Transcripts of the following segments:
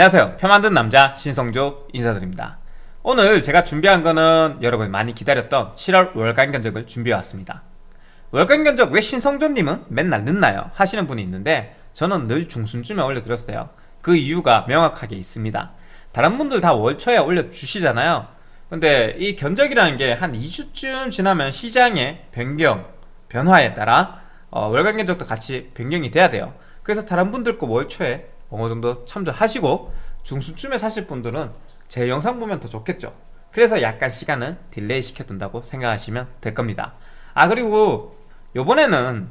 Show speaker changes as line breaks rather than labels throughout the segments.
안녕하세요. 표 만든 남자 신성조 인사드립니다. 오늘 제가 준비한 거는 여러분 많이 기다렸던 7월 월간 견적을 준비해 왔습니다. 월간 견적 왜 신성조님은 맨날 늦나요? 하시는 분이 있는데 저는 늘 중순쯤에 올려드렸어요. 그 이유가 명확하게 있습니다. 다른 분들 다 월초에 올려주시잖아요. 근데 이 견적이라는 게 한 2주쯤 지나면 시장의 변경, 변화에 따라 어, 월간 견적도 같이 변경이 돼야 돼요. 그래서 다른 분들 거 월초에 어느 정도 참조하시고 중순쯤에 사실 분들은 제 영상 보면 더 좋겠죠. 그래서 약간 시간을 delay 시켜둔다고 생각하시면 될 겁니다. 아 그리고 요번에는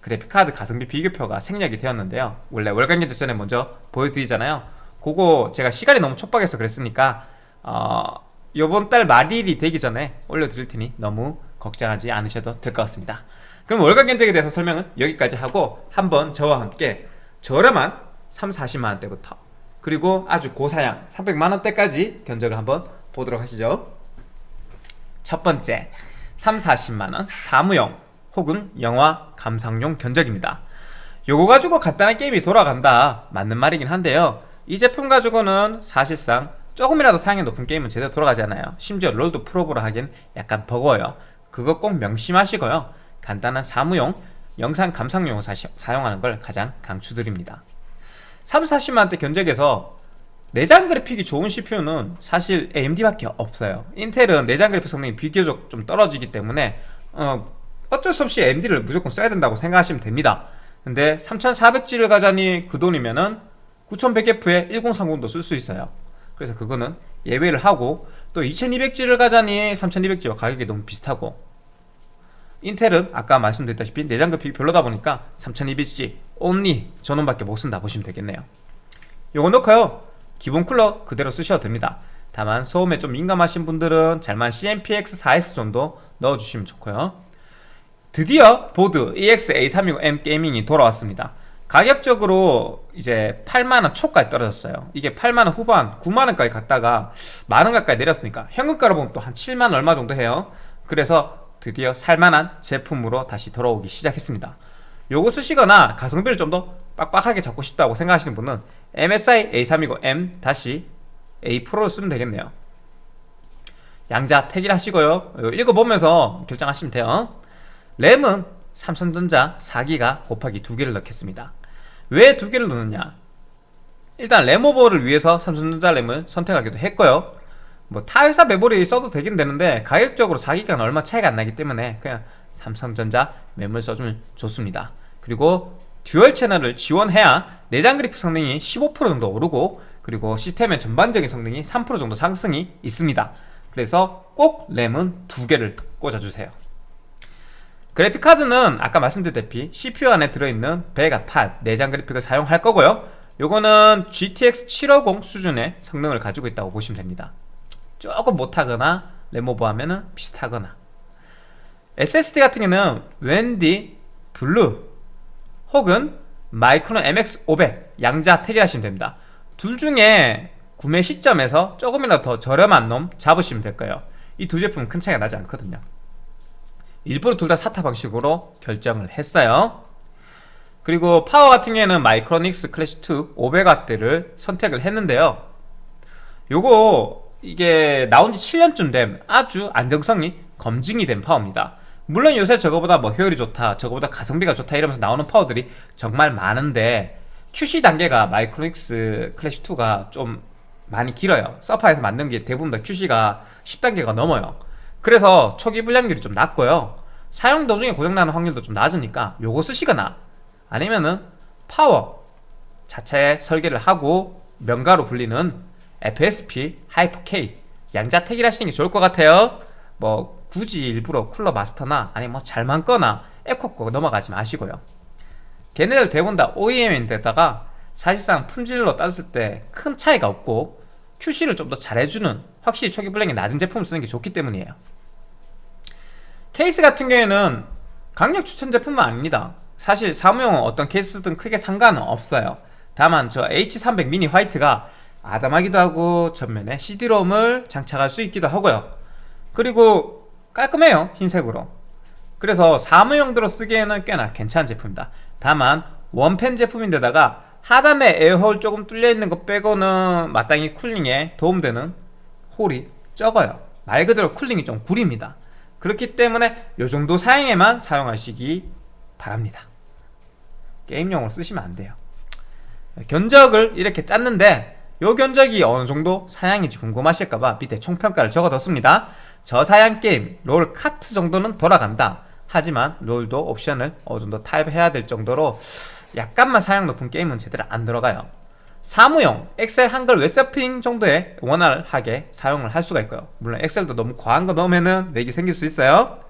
그래픽카드 가성비 비교표가 생략이 되었는데요. 원래 월간 견적 전에 먼저 보여드리잖아요. 그거 제가 시간이 너무 촉박해서 그랬으니까 어, 요번 달 말일이 되기 전에 올려드릴 테니 너무 걱정하지 않으셔도 될 것 같습니다. 그럼 월간 견적에 대해서 설명은 여기까지 하고 한번 저와 함께 저렴한 3, 40만원대부터. 그리고 아주 고사양 300만원대까지 견적을 한번 보도록 하시죠. 첫 번째 3, 40만원 사무용 혹은 영화 감상용 견적입니다. 요거 가지고 간단한 게임이 돌아간다. 맞는 말이긴 한데요. 이 제품 가지고는 사실상 조금이라도 사양이 높은 게임은 제대로 돌아가지 않아요. 심지어 롤도 프로보라 하기엔 약간 버거워요. 그거 꼭 명심하시고요. 간단한 사무용 영상 감상용을 사용하는 걸 가장 강추드립니다 3, 40만원대 견적에서 내장 그래픽이 좋은 CPU는 사실 AMD밖에 없어요. 인텔은 내장 그래픽 성능이 비교적 좀 떨어지기 때문에 어, 어쩔 수 없이 AMD를 무조건 써야 된다고 생각하시면 됩니다. 근데 3400G를 가자니 그 돈이면은 9100F에 1030도 쓸 수 있어요. 그래서 그거는 예외를 하고 또 2200G를 가자니 3200G와 가격이 너무 비슷하고 인텔은 아까 말씀드렸다시피 내장 그래픽이 별로다 보니까 3200G only 전원밖에 못 쓴다 보시면 되겠네요. 요거 넣고요. 기본 쿨러 그대로 쓰셔도 됩니다. 다만 소음에 좀 민감하신 분들은 잘만 CMPX 4S 정도 넣어주시면 좋고요. 드디어 보드 EX-A360M 게이밍이 돌아왔습니다. 가격적으로 이제 8만원 초까지 떨어졌어요. 이게 8만원 후반 9만원까지 갔다가 만원 가까이 내렸으니까 현금가로 보면 또 한 7만원 얼마 정도 해요. 그래서 드디어 살만한 제품으로 다시 돌아오기 시작했습니다. 요거 쓰시거나 가성비를 좀 더 빡빡하게 잡고 싶다고 생각하시는 분은 MSI A320M 다시 A 프로를 쓰면 되겠네요. 양자 택일 하시고요. 읽어보면서 결정하시면 돼요. 램은 삼성전자 4기가 곱하기 2개를 넣겠습니다. 왜 2개를 넣느냐? 일단 램오버를 위해서 삼성전자 램을 선택하기도 했고요 뭐 타회사 메모리 써도 되긴 되는데 가격적으로 4기가는 얼마 차이가 안 나기 때문에 그냥 삼성전자 메모리 써주면 좋습니다. 그리고 dual channel을 지원해야 내장 그래픽 성능이 15% 정도 오르고 그리고 시스템의 전반적인 성능이 3% 정도 상승이 있습니다. 그래서 꼭 램은 두 개를 꽂아주세요. 그래픽카드는 아까 말씀드렸다시피 CPU 안에 들어있는 Vega 8 내장 그래픽을 사용할 거고요. 요거는 GTX 750 수준의 성능을 가지고 있다고 보시면 됩니다 조금 못하거나 램오버 하면은 비슷하거나. SSD 같은 경우는 WD Blue 혹은 마이크론 MX500 양자 택일하시면 됩니다. 둘 중에 구매 시점에서 조금이라도 더 저렴한 놈 잡으시면 될 거예요. 이 두 제품은 큰 차이가 나지 않거든요. 일부러 둘 다 SATA 방식으로 결정을 했어요. 그리고 파워 같은 경우에는 마이크로닉스 클래식2 500W를 선택을 했는데요. 요거 이게 나온 지 7년쯤 된 아주 안정성이 검증이 된 파워입니다. 물론 요새 저거보다 뭐 효율이 좋다 저거보다 가성비가 좋다 이러면서 나오는 파워들이 정말 많은데 QC 단계가 마이크로닉스 클래식2가 좀 많이 길어요. 서파에서 만든 게 대부분 다 QC가 10단계가 넘어요. 그래서 초기 불량률이 좀 낮고요. 사용 도중에 고장나는 확률도 좀 낮으니까 요거 쓰시거나 아니면은 파워 자체 설계를 하고 명가로 불리는 FSP, 하이퍼K 양자택일 하시는 게 좋을 것 같아요. 뭐 굳이 일부러 쿨러 마스터나 아니 뭐 잘만 거나 에코 거 넘어가지 마시고요. 걔네들 대부분 다 OEM인데다가 사실상 품질로 따졌을 때 큰 차이가 없고 QC를 좀 더 잘해주는 확실히 초기 불량률이 낮은 제품을 쓰는 게 좋기 때문이에요. 케이스 같은 경우에는 강력 추천 제품은 아닙니다. 사실 사무용은 어떤 케이스든 크게 상관은 없어요. 다만 저 H300 미니 화이트가 아담하기도 하고 전면에 CD롬을 장착할 수 있기도 하고요. 그리고 깔끔해요 흰색으로. 그래서 사무용도로 쓰기에는 꽤나 괜찮은 제품입니다. 다만 원펜 제품인데다가 하단에 에어홀 조금 뚫려있는 거 빼고는 마땅히 쿨링에 도움되는 홀이 적어요. 말 그대로 cooling이 좀 구립니다. 그렇기 때문에 이 정도 사양에만 사용하시기 바랍니다. 게임용으로 쓰시면 안 돼요. 견적을 이렇게 짰는데 요 견적이 어느 정도 사양인지 궁금하실까봐 밑에 총평가를 적어뒀습니다. 저사양 게임 롤 카트 정도는 돌아간다. 하지만 롤도 옵션을 어느 정도 타협해야 될 정도로 약간만 사양 높은 게임은 제대로 안 들어가요. 사무용 엑셀 한글 웹서핑 정도의 원활하게 사용을 할 수가 있고요. 물론 엑셀도 너무 과한 거 넣으면은 렉이 생길 수 있어요.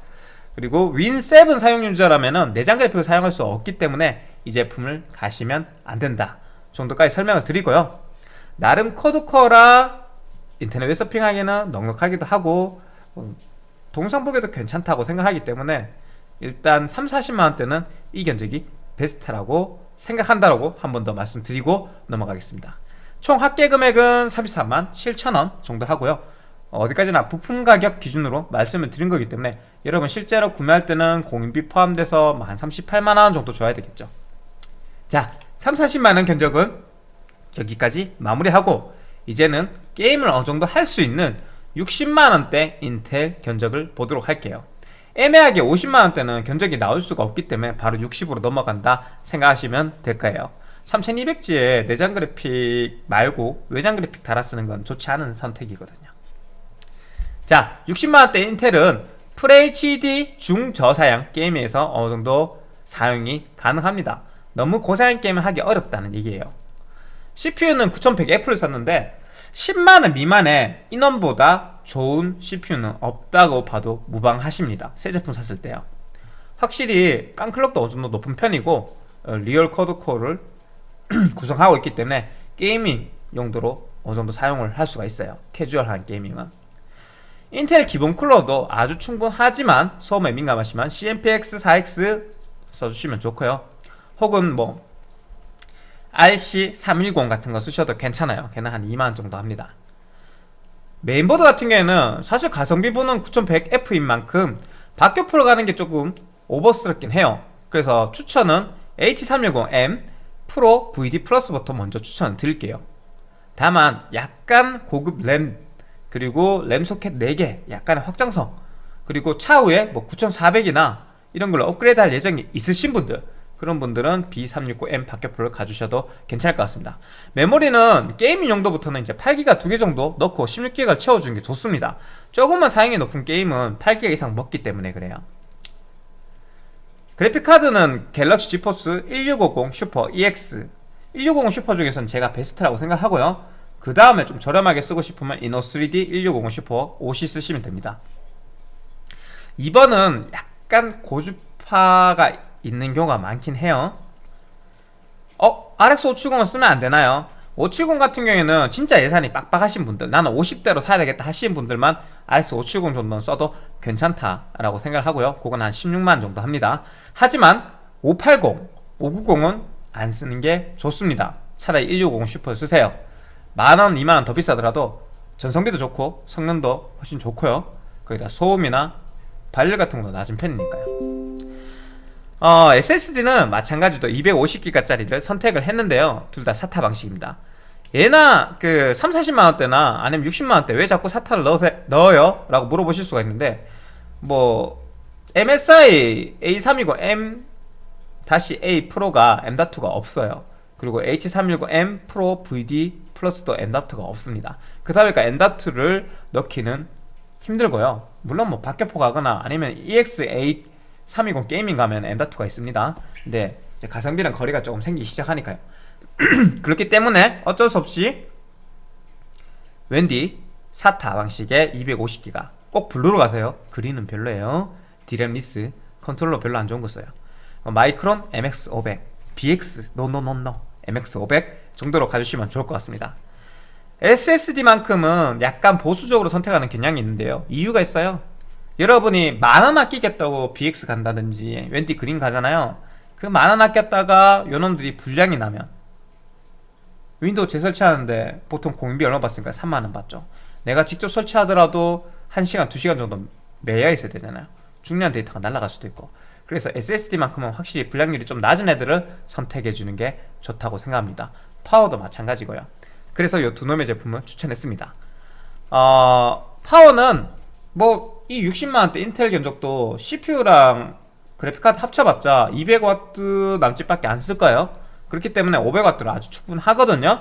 그리고 윈7 사용 유저라면은 내장 그래픽을 사용할 수 없기 때문에 이 제품을 가시면 안 된다 정도까지 설명을 드리고요 나름 코드커라. 인터넷 웹서핑하기에는 넉넉하기도 하고 어, 동상 보기도 괜찮다고 생각하기 때문에 일단 3, 40만원대는 이 견적이 베스트라고 생각한다라고 한 번 더 말씀드리고 넘어가겠습니다. 총 합계 금액은 34만 7천원 정도 하고요. 어디까지나 부품 가격 기준으로 말씀을 드린 거기 때문에 여러분 실제로 구매할 때는 공인비 포함돼서 한 38만원 정도 줘야 되겠죠. 자 3, 40만원 견적은 여기까지 마무리하고 이제는 게임을 어느정도 할 수 있는 60만원대 인텔 견적을 보도록 할게요. 애매하게 50만원대는 견적이 나올 수가 없기 때문에 바로 60으로 넘어간다 생각하시면 될 거예요. 3200G에 내장 그래픽 말고 외장 그래픽 달아 쓰는 건 좋지 않은 선택이거든요. 자 60만원대 인텔은 FHD 중저사양 게임에서 어느정도 사용이 가능합니다. 너무 고사양 게임을 하기 어렵다는 얘기예요 CPU는 9100F를 샀는데 10만원 미만의 인원보다 좋은 CPU는 없다고 봐도 무방하십니다. 새 제품 샀을 때요. 확실히 깡clock도 어느 정도 높은 편이고 어, real quad-core를 구성하고 있기 때문에 gaming 용도로 어느 정도 사용을 할 수가 있어요. 캐주얼한 gaming은. 인텔 기본 쿨러도 아주 충분하지만 소음에 민감하시면 CMPX4X 써주시면 좋고요. 혹은 뭐 RC310 같은 거 쓰셔도 괜찮아요. 걔는 한 2만원 정도 합니다. 메인보드 같은 경우에는 사실 가성비 보는 9100F인 만큼 박격포를 가는 게 조금 오버스럽긴 해요. 그래서 추천은 H310M 프로 VD 플러스부터 먼저 추천 드릴게요. 다만 약간 고급 램 그리고 램 소켓 4개 약간의 확장성 그리고 차후에 뭐 9400이나 이런 걸로 업그레이드 할 예정이 있으신 분들 그런 분들은 B369M 박격포를 가주셔도 괜찮을 것 같습니다. 메모리는 gaming 용도부터는 이제 8기가 두 개 정도 넣고 16기가를 채워주는 게 좋습니다. 조금만 사양이 높은 게임은 8기가 이상 먹기 때문에 그래요. 그래픽카드는 갤럭시 지포스 1650 슈퍼 EX 1650 슈퍼 중에서는 제가 베스트라고 생각하고요. 그 다음에 좀 저렴하게 쓰고 싶으면 이노3D 1650 슈퍼 5C 쓰시면 됩니다. 2번은 약간 고주파가 있는 경우가 많긴 해요. 어? RX 570을 쓰면 안되나요? 570 같은 경우에는 진짜 예산이 빡빡하신 분들 나는 50대로 사야 되겠다 하시는 분들만 RX 570 정도는 써도 괜찮다라고 생각을 하고요. 그건 한 16만 정도 합니다. 하지만 580, 590은 안 쓰는 게 좋습니다. 차라리 1650 슈퍼 쓰세요. 만원, 2만원 더 비싸더라도 전성비도 좋고 성능도 훨씬 좋고요. 거기다 소음이나 발열 같은 것도 낮은 편이니까요 어, SSD는 마찬가지로 250기가짜리를 선택을 했는데요. 둘다 SATA 방식입니다. 얘나 그 3, 40만원대나 아니면 60만원대 왜 자꾸 SATA를 넣으세, 넣어요? 라고 물어보실 수가 있는데 뭐 MSI A320M A 프로가 M.2가 없어요. 그리고 H319M 프로 VD 플러스도 M.2가 없습니다. 그다 보니까 M.2를 넣기는 힘들고요. 물론 뭐 박격포 가거나 아니면 EX8 320 게이밍 가면 M.2가 있습니다. 근데 가성비랑 거리가 조금 생기기 시작하니까요. 그렇기 때문에 어쩔 수 없이 웬디 SATA 방식의 250기가 꼭 블루로 가세요. 그린은 별로예요. DRAM-less controller 별로 안 좋은 거 써요. 마이크론 MX500 BX no no no no MX500 정도로 가주시면 좋을 것 같습니다. SSD만큼은 약간 보수적으로 선택하는 경향이 있는데요. 이유가 있어요 여러분이 만원 아끼겠다고 BX 간다든지 웬디 그린 가잖아요. 그 만원 아꼈다가 요놈들이 불량이 나면 윈도우 재설치하는데 보통 공임비 얼마 받습니까? 3만원 받죠. 내가 직접 설치하더라도 1시간, 2시간 정도 매여 있어야 되잖아요. 중요한 데이터가 날아갈 수도 있고. 그래서 SSD만큼은 확실히 불량률이 좀 낮은 애들을 선택해 주는 게 좋다고 생각합니다. 파워도 마찬가지고요. 그래서 이 두 놈의 제품을 추천했습니다. 어, 파워는 뭐 이 60만원대 인텔 견적도 CPU랑 그래픽카드 합쳐봤자 200W 남짓밖에 안 쓸까요? 그렇기 때문에 500W로 아주 충분하거든요.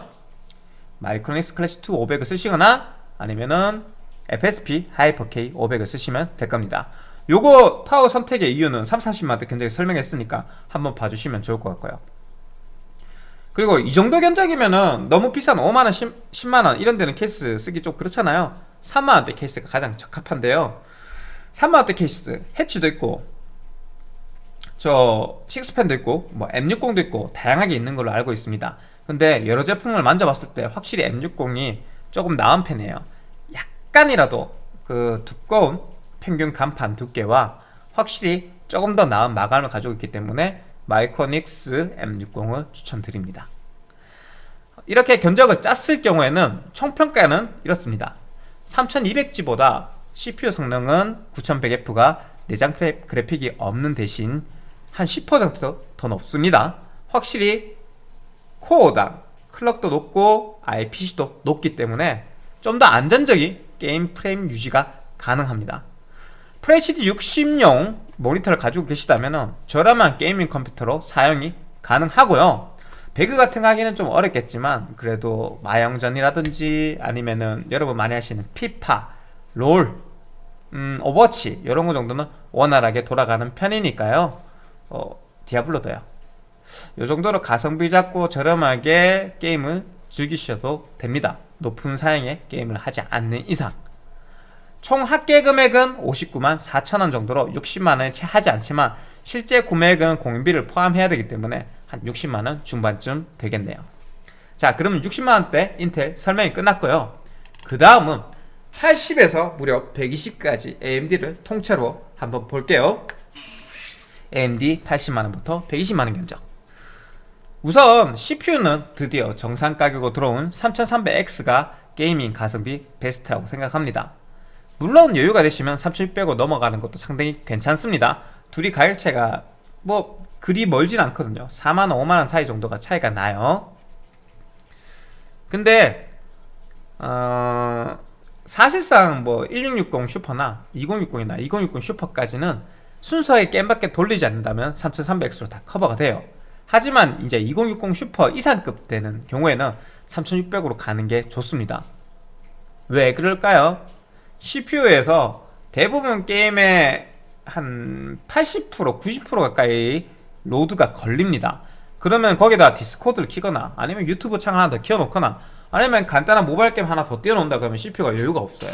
마이크로닉스 클래시 2 500을 쓰시거나 아니면은 FSP 하이퍼K 500을 쓰시면 될 겁니다. 요거 파워 선택의 이유는 3, 40만원대 견적에 설명했으니까 한번 봐주시면 좋을 것 같고요. 그리고 이 정도 견적이면은 너무 비싼 5만원, 10, 만원 이런 데는 케이스 쓰기 좀 그렇잖아요. 3만원대 케이스가 가장 적합한데요 3만원대 케이스 해치도 있고 저 식스펜도 있고 뭐 M60도 있고 다양하게 있는 걸로 알고 있습니다. 근데 여러 제품을 만져봤을 때 확실히 M60이 조금 나은 편이에요. 약간이라도 그 두꺼운 평균 강판 두께와 확실히 조금 더 나은 마감을 가지고 있기 때문에 마이크로닉스 M60을 추천드립니다. 이렇게 견적을 짰을 경우에는 총평가는 이렇습니다. 3200G보다 CPU 성능은 9100F가 내장 그래픽이 없는 대신 한 10%더 높습니다. 확실히 core당 clock도 높고 IPC도 높기 때문에 좀 더 안정적인 게임 프레임 유지가 가능합니다. FHD 60용 모니터를 가지고 계시다면 저렴한 gaming 컴퓨터로 사용이 가능하고요. 배그 같은 거 하기는 좀 어렵겠지만 그래도 마영전이라든지 아니면은 여러분 많이 하시는 피파, 롤, 음, 오버워치 이런 거 정도는 원활하게 돌아가는 편이니까요. 어, 디아블로도요. 이 정도로 가성비 잡고 저렴하게 게임을 즐기셔도 됩니다. 높은 사양의 게임을 하지 않는 이상. 총 합계 금액은 59만 4천원 정도로 60만원에 채 하지 않지만 실제 구매액은 공인비를 포함해야 되기 때문에 한 60만원 중반쯤 되겠네요. 자 그러면 60만원대 인텔 설명이 끝났고요. 그 다음은 80에서 무려 120까지 AMD를 통째로 한번 볼게요. AMD 80만원부터 120만원 견적. 우선 CPU는 드디어 정상 가격으로 들어온 3300X가 게이밍 가성비 베스트라고 생각합니다. 물론 여유가 되시면 3600으로 넘어가는 것도 상당히 괜찮습니다. 둘이 가격차가 뭐 그리 멀진 않거든요. 4만원 5만원 사이 정도가 차이가 나요. 근데 어... 사실상 뭐 1660 슈퍼나 2060이나 2060 슈퍼까지는 순서에 게임밖에 돌리지 않는다면 3300X로 다 커버가 돼요. 하지만 이제 2060 슈퍼 이상급 되는 경우에는 3600으로 가는 게 좋습니다. 왜 그럴까요? CPU에서 대부분 게임의 한 80% 90% 가까이 load가 걸립니다. 그러면 거기다 디스코드를 키거나 아니면 유튜브 창 하나 더 키워놓거나 아니면 간단한 모바일 게임 하나 더 띄워놓는다 그러면 CPU가 여유가 없어요.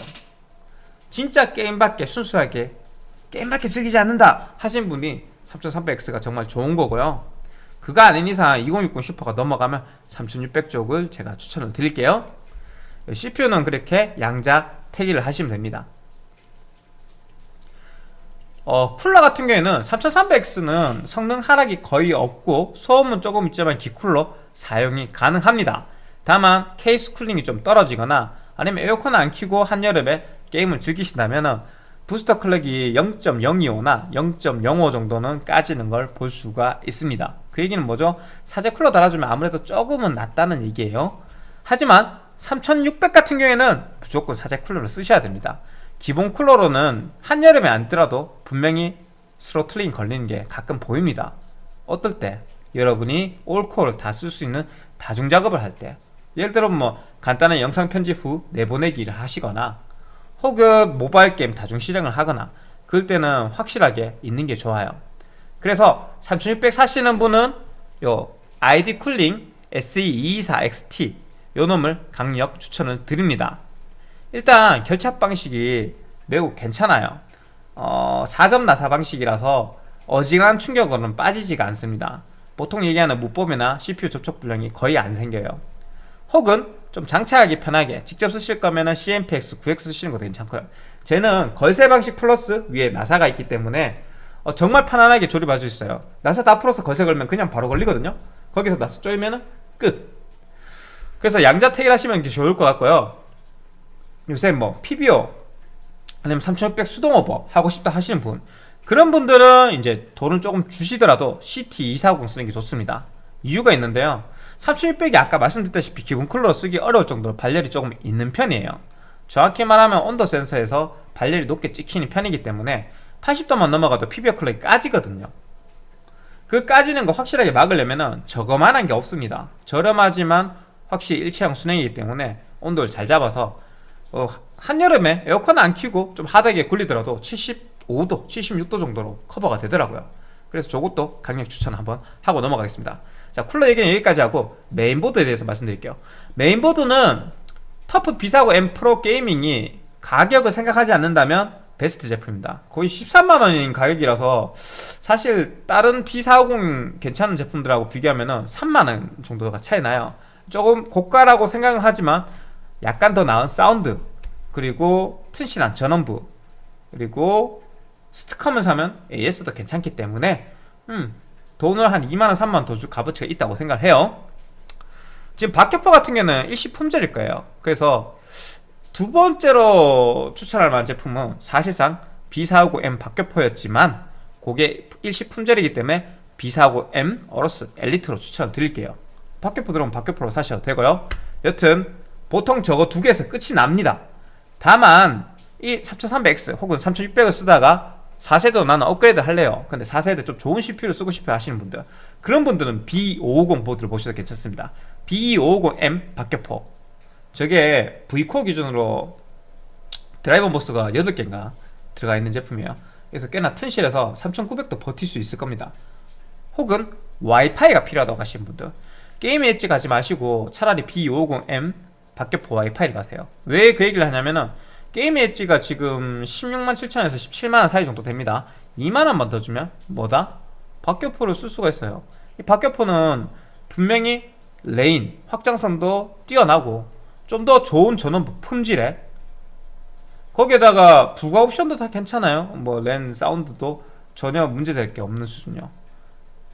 진짜 게임밖에 순수하게 게임밖에 즐기지 않는다 하신 분이 3300X가 정말 좋은 거고요. 그가 아닌 이상 2060 슈퍼가 넘어가면 3600 쪽을 제가 추천을 드릴게요. CPU는 그렇게 양자택일을 하시면 됩니다. 어, 쿨러 같은 경우에는 3300X는 성능 하락이 거의 없고 소음은 조금 있지만 기쿨러 사용이 가능합니다 다만 케이스 cooling이 좀 떨어지거나 아니면 에어컨 안 켜고 한여름에 게임을 즐기신다면 booster clock이 0.025나 0.05 정도는 까지는 걸 볼 수가 있습니다 그 얘기는 뭐죠? 사제 쿨러 달아주면 아무래도 조금은 낫다는 얘기예요 하지만 3600 같은 경우에는 무조건 사제 쿨러를 쓰셔야 됩니다 기본 쿨러로는 한여름에 앉더라도 분명히 throttling 걸리는 게 가끔 보입니다 어떨 때? 여러분이 all core를 다 쓸 수 있는 다중작업을 할때 예를 들어 뭐 간단한 영상 편집 후 내보내기를 하시거나 혹은 모바일 게임 다중 실행을 하거나 그럴 때는 확실하게 있는 게 좋아요. 그래서 3600 사시는 분은 요 ID 쿨링 SE224XT 요 놈을 강력 추천을 드립니다. 일단 결착 방식이 매우 괜찮아요. 어, 4점 나사 방식이라서 어지간한 충격으로는 빠지지가 않습니다. 보통 얘기하는 무법이나 CPU 접촉 불량이 거의 안 생겨요 혹은 좀 장착하기 편하게 직접 쓰실 거면 CMPX 9X 쓰시는 것도 괜찮고요. 쟤는 걸쇠 방식 플러스 위에 나사가 있기 때문에 어, 정말 편안하게 조립할 수 있어요. 나사 다 풀어서 걸쇠 걸면 그냥 바로 걸리거든요. 거기서 나사 쪼이면 끝. 그래서 양자택일 하시면 좋을 것 같고요. 요새 뭐 PBO 아니면 3600 수동오버 하고 싶다 하시는 분. 그런 분들은 이제 돈을 조금 주시더라도 CT240 쓰는 게 좋습니다. 이유가 있는데요 3600이 아까 말씀드렸다시피 기본 쿨러 쓰기 어려울 정도로 발열이 조금 있는 편이에요. 정확히 말하면 온도 센서에서 발열이 높게 찍히는 편이기 때문에 80도만 넘어가도 PBO clock이 까지거든요. 그 까지는 거 확실하게 막으려면 저거만한 게 없습니다. 저렴하지만 확실히 일체형 수랭이기 때문에 온도를 잘 잡아서 어, 한여름에 에어컨 안 켜고 좀 hard하게 굴리더라도 75도, 76도 정도로 커버가 되더라고요. 그래서 저것도 강력 추천 한번 하고 넘어가겠습니다 자 쿨러 얘기는 여기까지 하고 메인보드에 대해서 말씀드릴게요. 메인보드는 TUF B450M Pro Gaming이 가격을 생각하지 않는다면 베스트 제품입니다. 거의 13만원인 가격이라서 사실 다른 B450 괜찮은 제품들하고 비교하면 3만원 정도가 차이 나요. 조금 고가라고 생각을 하지만 약간 더 나은 사운드 그리고 튼실한 전원부 그리고 스티커만 사면 AS도 괜찮기 때문에 음, 돈을 한 2만원 3만원 더 줄 값어치가 있다고 생각을 해요. 지금 박격포 같은 경우는 일시 품절일 거예요. 그래서 두 번째로 추천할 만한 제품은 사실상 B450M 박격포였지만 그게 일시 품절이기 때문에 B450M 어로스 엘리트로 추천을 드릴게요. 박격포 들어오면 박격포로 사셔도 되고요. 여튼 보통 저거 두 개에서 끝이 납니다. 다만 이 3300X 혹은 3600을 쓰다가 4세대 나는 업그레이드 할래요. 근데 4세대 좀 좋은 CPU를 쓰고 싶어 하시는 분들. 그런 분들은 B550 보드를 보셔도 괜찮습니다. B550M 박격포 저게 V코어 기준으로 드라이버 모스가 8개인가 들어가 있는 제품이에요. 그래서 꽤나 튼실해서 3900도 버틸 수 있을 겁니다. 혹은 와이파이가 필요하다고 하시는 분들. 게임 엣지 가지 마시고 차라리 B550M 박격포 와이파이를 가세요. 왜 그 얘기를 하냐면은 게임 엣지가 지금 16만 7천에서 17만원 사이 정도 됩니다. 2만원만 더 주면 뭐다? 박격포를 쓸 수가 있어요. 이 박격포는 분명히 lane 확장성도 뛰어나고 좀 더 좋은 전원부 품질에 거기에다가 부가 옵션도 다 괜찮아요. 뭐 랜 사운드도 전혀 문제될 게 없는 수준이요.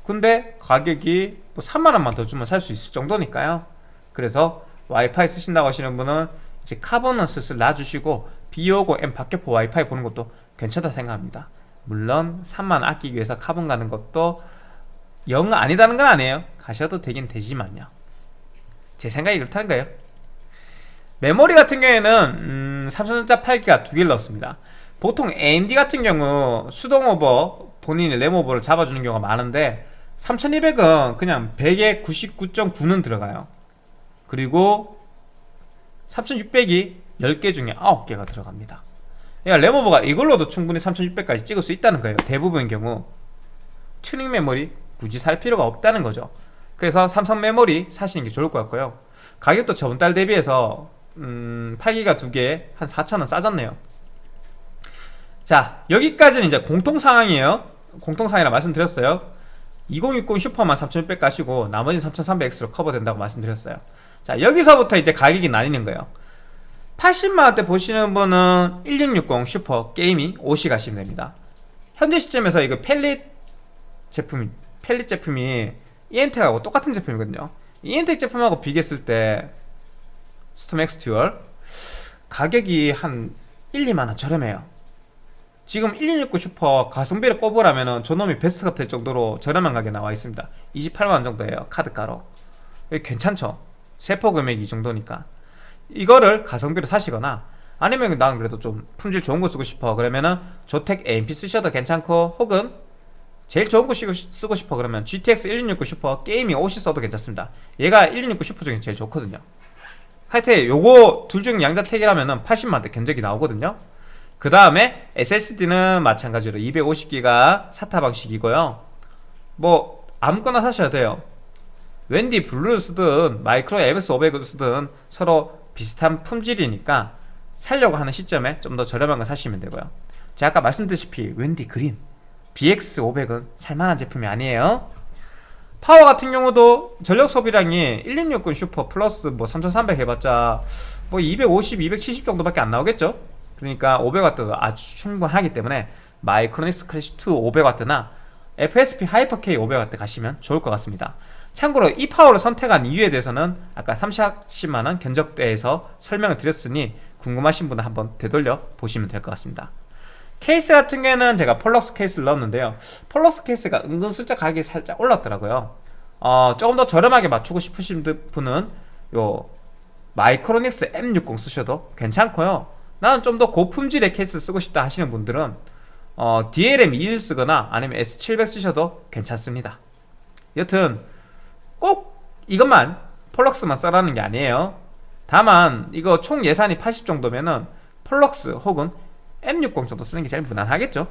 근데 가격이 뭐 3만원만 더 주면 살 수 있을 정도니까요. 그래서 와이파이 쓰신다고 하시는 분은 이제 카본은 슬슬 놔주시고 B550M 박격포 와이파이 보는 것도 괜찮다 생각합니다. 물론 3만 아끼기 위해서 카본 가는 것도 영 아니다는 건 아니에요. 가셔도 되긴 되지만요. 제 생각이 그렇다는 거예요? 메모리 같은 경우에는 음, 삼성전자 8기가 두 개를 넣었습니다. 보통 AMD 같은 경우 수동 오버 본인의 램 오버를 잡아주는 경우가 많은데 3200은 그냥 100에 99.9는 들어가요. 그리고 3600이 10개 중에 9개가 들어갑니다. 그러니까 램 오버가 이걸로도 충분히 3600까지 찍을 수 있다는 거예요. 대부분의 경우. 튜닝 메모리 굳이 살 필요가 없다는 거죠. 그래서 삼성 메모리 사시는 게 좋을 것 같고요. 가격도 저번 달 대비해서 음, 8기가 두 개에 한 4,000원 싸졌네요. 자 여기까지는 이제 공통상황이에요. 공통상황이라 말씀드렸어요. 2060 슈퍼만 3600 가시고 나머지 3300X로 커버된다고 말씀드렸어요 자 여기서부터 이제 가격이 나뉘는 거예요. 80만원대 보시는 분은 1660 슈퍼 게이밍 OC 가시면 됩니다. 현재 시점에서 이거 Palit 제품이 Palit 제품이 EM텍하고 똑같은 제품이거든요. EM텍 제품하고 비교했을 때 스톰엑스 듀얼 가격이 한 1, 2만원 저렴해요. 지금 1660 슈퍼 가성비를 꼽으라면 저놈이 베스트가 될 정도로 저렴한 가격에 나와 있습니다. 28만원 정도예요 카드가로. 괜찮죠 세포 금액이 이 정도니까. 이거를 가성비로 사시거나 아니면 나는 그래도 좀 품질 좋은 거 쓰고 싶어. 그러면은 조텍 AMP 쓰셔도 괜찮고 혹은 제일 좋은 거 쓰고 싶어. 그러면 GTX 1660 슈퍼 게이밍 옷이 써도 괜찮습니다. 얘가 1669 슈퍼 중에 제일 좋거든요. 하여튼 요거 둘 중 양자택이라면 80만원대 견적이 나오거든요. 그 다음에 SSD는 마찬가지로 250기가 SATA 방식이고요. 뭐 아무거나 사셔야 돼요 웬디 블루를 쓰든 마이크론 MX500을 쓰든 서로 비슷한 품질이니까 살려고 하는 시점에 좀 더 저렴한 거 사시면 되고요. 제가 아까 말씀드렸다시피 웬디 그린 BX500은 살만한 제품이 아니에요. 파워 같은 경우도 전력 소비량이 1660 슈퍼 플러스 뭐 3300 해봤자 뭐 250, 270 정도밖에 안 나오겠죠? 그러니까 500W도 아주 충분하기 때문에 마이크로닉스 클래시 2 500W나 FSP 하이퍼K 500W 가시면 좋을 것 같습니다 참고로 이 파워를 선택한 이유에 대해서는 아까 30만원 견적대에서 설명을 드렸으니 궁금하신 분은 한번 되돌려 보시면 될 것 같습니다. 케이스 같은 경우에는 제가 폴럭스 케이스를 넣었는데요. 폴럭스 케이스가 은근슬쩍 가격이 살짝 올랐더라고요. 어, 조금 더 저렴하게 맞추고 싶으신 분은 요 마이크로닉스 M60 쓰셔도 괜찮고요. 나는 좀 더 고품질의 케이스 쓰고 싶다 하시는 분들은 어, DLM 21 쓰거나 아니면 S700 쓰셔도 괜찮습니다. 여튼 꼭 이것만 폴럭스만 써라는 게 아니에요. 다만 이거 총 예산이 80 정도면은 폴럭스 혹은 M60 정도 쓰는 게 제일 무난하겠죠.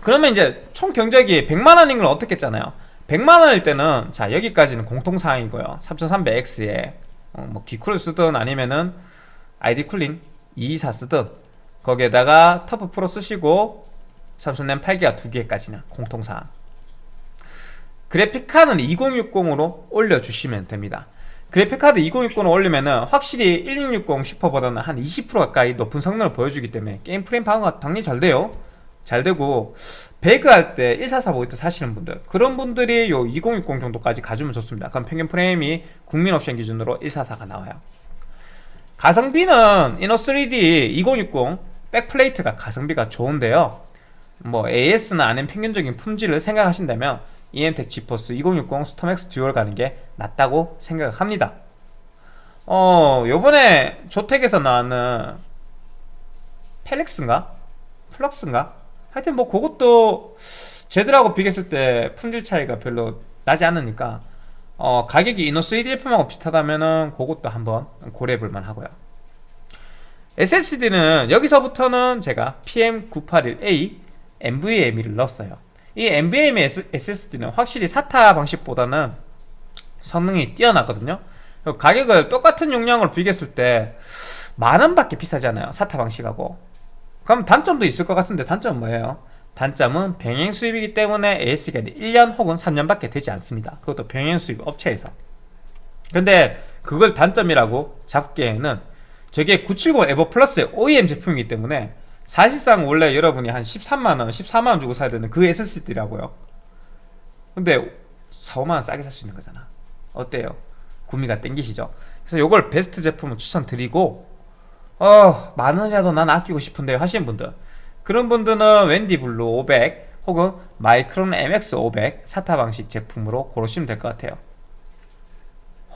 그러면 이제 총 견적이 100만원인 걸 어떻게 했잖아요. 100만원일 때는 자 여기까지는 공통사항이고요. 3300X에 어, 뭐 기쿨을 쓰든 아니면은 아이디 쿨링 224 쓰든 거기에다가 터프 프로 쓰시고 삼성램 8기가 2개까지는 공통사항 그래픽카드는 2060으로 올려주시면 됩니다. 그래픽카드 2060을 올리면은 확실히 1660 슈퍼보다는 한 20% 가까이 높은 성능을 보여주기 때문에 게임 프레임 방어가 당연히 잘 돼요. 잘 되고 배그 할 때 144 모니터 사시는 분들 그런 분들이 요 2060 정도까지 가주면 좋습니다. 그럼 평균 프레임이 국민 옵션 기준으로 144가 나와요. 가성비는 이너3D 2060 backplate가 가성비가 좋은데요. 뭐 AS나 아닌 평균적인 품질을 생각하신다면 EMTEC 지포스 2060 스톰엑스 dual 가는 게 낫다고 생각합니다 어 요번에 조텍에서 나왔는 펠렉스인가? 플럭스인가? 하여튼 뭐 그것도 쟤들하고 비교했을 때 품질 차이가 별로 나지 않으니까 어 가격이 이노 3D 제품하고 비슷하다면은 그것도 한번 고려해볼 만 하고요 SSD는 여기서부터는 제가 PM981A NVMe를 넣었어요 이 NVMe SSD는 확실히 SATA 방식보다는 성능이 뛰어나거든요. 가격을 똑같은 용량으로 비교했을 때 만원밖에 않아요 SATA 방식하고. 그럼 단점도 있을 것 같은데 단점은 뭐예요? 단점은 병행 수입이기 때문에 AS가 1년 혹은 3년밖에 되지 않습니다. 그것도 병행 수입 업체에서. 근데 그걸 단점이라고 잡기에는 저게 970 에버 플러스의 OEM 제품이기 때문에 사실상 원래 여러분이 한 13만원, 14만원 주고 사야 되는 그 SSD라고요. 근데 4, 5만원 싸게 살 수 있는 거잖아. 어때요? 구미가 땡기시죠? 그래서 이걸 베스트 제품을 추천드리고 어 만원이라도 난 아끼고 싶은데요. 하시는 분들. 그런 분들은 웬디 블루 500 혹은 마이크론 MX 500 사타 방식 제품으로 고르시면 될 것 같아요.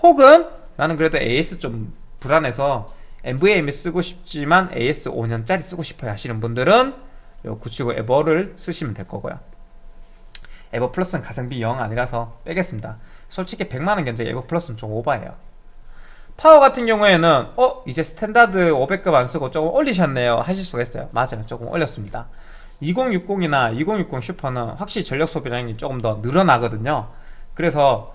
혹은 나는 그래도 AS 좀 불안해서 NVMe 쓰고 싶지만 AS 5년짜리 쓰고 싶어요 하시는 분들은 요 970 에보를 쓰시면 될 거고요. 에보 플러스는 가성비 영 아니라서 빼겠습니다. 솔직히 100만원 견적 에보 플러스는 좀 오바예요. 파워 같은 경우에는 어? 이제 스탠다드 500급 안 쓰고 조금 올리셨네요 하실 수가 있어요. 맞아요. 조금 올렸습니다. 2060이나 2060 슈퍼는 확실히 전력 소비량이 조금 더 늘어나거든요. 그래서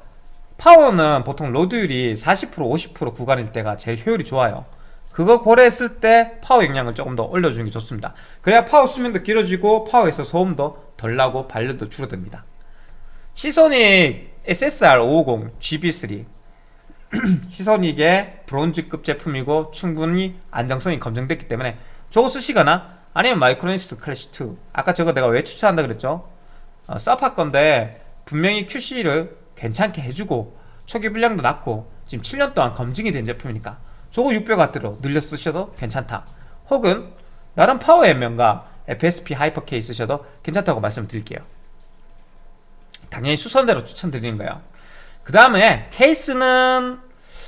파워는 보통 load율이 40% 50% 구간일 때가 제일 효율이 좋아요 그거 고려했을 때 파워 용량을 조금 더 올려주는 게 좋습니다. 그래야 파워 수명도 길어지고 파워에서 소음도 덜 나고 발열도 줄어듭니다. 시소닉 SSR 550 GB3 시소닉의 브론즈급 제품이고 충분히 안정성이 검증됐기 때문에 저거 쓰시거나 아니면 마이크로닉스 클래식2 아까 저거 내가 왜 추천한다 그랬죠? 어, 서파 건데 분명히 QC를 괜찮게 해주고 초기 불량도 낮고 지금 7년 동안 검증이 된 제품이니까 저거 600W로 늘려 쓰셔도 괜찮다. 혹은 나름 파워 명가 FSP 하이퍼K 쓰셔도 괜찮다고 말씀드릴게요. 당연히 순서대로 추천드리는 거예요. 그 다음에 케이스는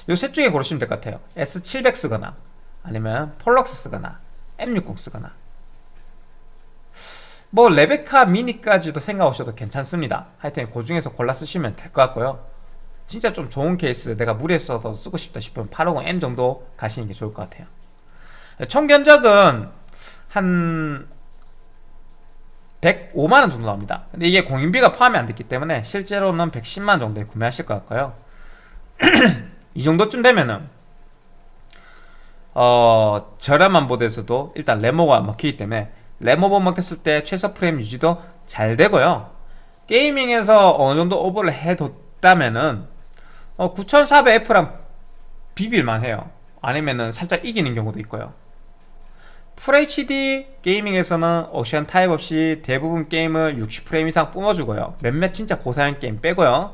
요 셋 중에 고르시면 될 것 같아요. S700 쓰거나 아니면 폴럭스 쓰거나 M60 쓰거나. 뭐 레베카 미니까지도 생각 하셔도 괜찮습니다. 하여튼 그 중에서 골라 쓰시면 될 것 같고요 진짜 좀 좋은 케이스 내가 써서 쓰고 싶다 싶으면 850M 정도 가시는 게 좋을 것 같아요. 총 견적은 한 105만원 정도 나옵니다. 근데 이게 공인비가 포함이 안 됐기 때문에 실제로는 110만원 정도에 구매하실 것 같고요. 이 정도쯤 되면은 어 저렴한 보드에서도 일단 램오버가 먹히기 때문에 램오버 먹혔을 때 최소 프레임 유지도 잘 되고요. gaming에서 어느정도 오버를 해뒀다면은 어, 9400F랑 비빌만 해요. 아니면은 살짝 이기는 경우도 있고요. FHD gaming에서는 옵션 타협 없이 대부분 게임을 60프레임 이상 뿜어주고요. 몇몇 진짜 고사양 게임 빼고요.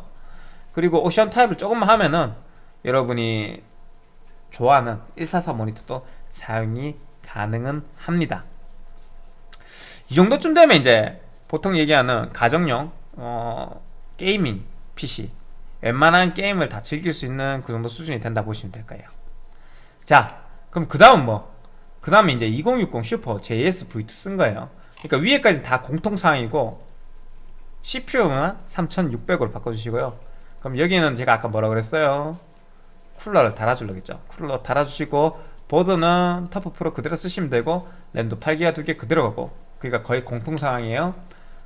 그리고 옵션 타협을 조금만 하면은 여러분이 좋아하는 144 모니터도 사용이 가능은 합니다. 이 정도쯤 되면 이제 보통 얘기하는 가정용 어, 게이밍 PC 웬만한 게임을 다 즐길 수 있는 그 정도 수준이 된다 보시면 될 거예요. 자 그럼 그 다음 뭐? 그 다음에 이제 2060 슈퍼 JS V2 쓴 거예요. 그러니까 위에까지 다 공통사항이고 CPU만 3600으로 바꿔주시고요. 그럼 여기는 제가 아까 뭐라 그랬어요? 쿨러를 달아주라 했죠. 쿨러 달아주시고 보드는 터프 프로 그대로 쓰시면 되고 램도 8기가 두 개 그대로 가고 그러니까 거의 공통사항이에요.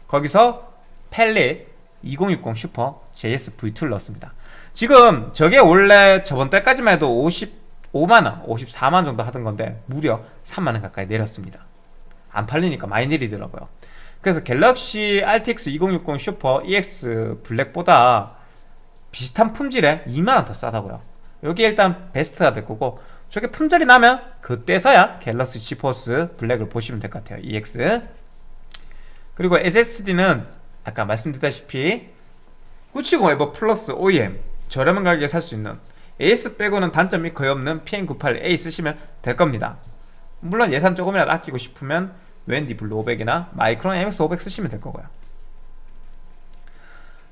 거기서 팰릿 2060 슈퍼 JS V2를 넣었습니다. 지금 저게 원래 저번 달까지만 해도 55만원 54만원 정도 하던 건데 무려 3만원 가까이 내렸습니다. 안 팔리니까 많이 내리더라고요. 그래서 갤럭시 RTX 2060 슈퍼 EX 블랙보다 비슷한 품질에 2만원 더 싸다고요. 여기 일단 베스트가 될 거고 저게 품절이 나면 그때서야 갤럭시 지포스 블랙을 보시면 될 것 같아요 EX 그리고 SSD는 아까 말씀드렸다시피 970 에보 플러스 OEM 저렴한 가격에 살 수 있는 AS 빼고는 단점이 거의 없는 PM981A 쓰시면 될 겁니다. 물론 예산 조금이라도 아끼고 싶으면 웬디 블루 500이나 마이크론 MX 500 쓰시면 될 거고요.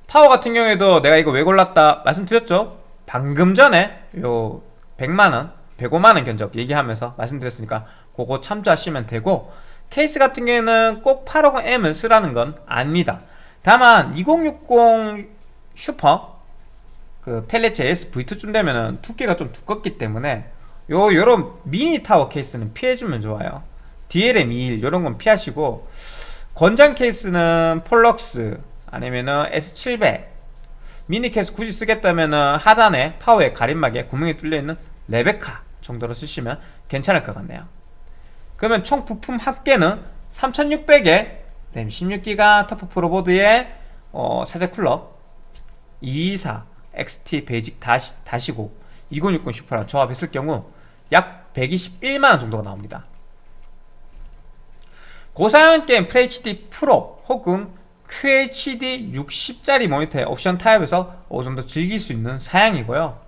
파워 같은 경우에도 내가 이거 왜 골랐다 말씀드렸죠? 방금 전에 요 100만원 105만원 견적 얘기하면서 말씀드렸으니까 그거 참조하시면 되고 케이스 같은 경우에는 꼭 850M을 쓰라는 건 아닙니다 다만 2060 슈퍼 그 팰릿 JS V2쯤 되면은 두께가 좀 두껍기 때문에 요 요런 미니 타워 케이스는 피해주면 좋아요. DLM21 요런 건 피하시고 권장 케이스는 폴럭스 아니면은 S700 미니 케이스 굳이 쓰겠다면은 하단에 파워에 가림막에 구멍이 뚫려있는 레베카 정도로 쓰시면 괜찮을 것 같네요. 그러면 총 부품 합계는 3600에 램 16기가 터프 프로보드에 어, 사제 쿨러 224 XT 베이직 다시, 다시고 2060 슈퍼랑 조합했을 경우 약 121만원 정도가 나옵니다. 고사양 게임 FHD 프로 혹은 QHD 60짜리 모니터의 옵션 타협해서 어느 정도 즐길 수 있는 사양이고요.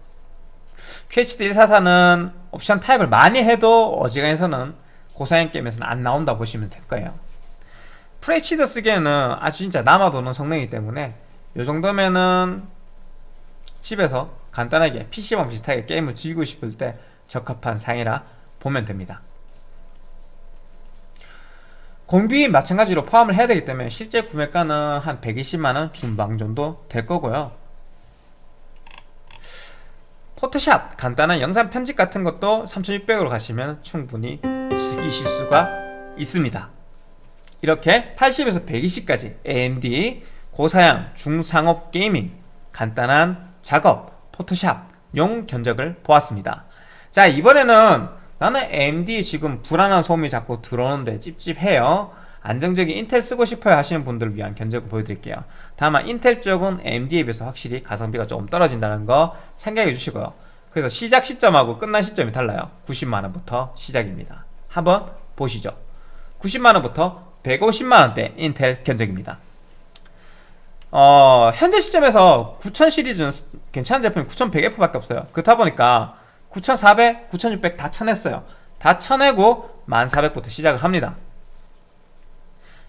QHD 144는 옵션 타협을 많이 해도 어지간해서는 고사양 게임에서는 안 나온다 보시면 될 거예요 FHD 쓰기에는 아주 진짜 남아도는 성능이기 때문에 이 정도면은 집에서 간단하게 PC방 비슷하게 게임을 즐기고 싶을 때 적합한 상이라 보면 됩니다. 공비 마찬가지로 포함을 해야 되기 때문에 실제 구매가는 한 120만원 중방 정도 될 거고요. 포토샵 간단한 영상 편집 같은 것도 3600으로 가시면 충분히 즐기실 수가 있습니다 이렇게 80에서 120까지 AMD 고사양 중상업 게이밍 간단한 작업 포토샵 용 견적을 보았습니다. 자 이번에는 나는 AMD 지금 불안한 소음이 자꾸 들어오는데 찝찝해요. 안정적인 인텔 쓰고 싶어요 하시는 분들을 위한 견적을 보여드릴게요. 다만 인텔 쪽은 AMD에 비해서 확실히 가성비가 조금 떨어진다는 거 생각해 주시고요. 그래서 시작 시점하고 끝난 시점이 달라요. 90만원부터 시작입니다. 한번 보시죠. 90만원부터 150만원대 인텔 견적입니다. 어, 현재 시점에서 9000 시리즈는 괜찮은 제품이 9100F밖에 없어요. 그렇다 보니까 9400, 9600 다 쳐냈어요. 다 쳐내고 1400부터 시작을 합니다.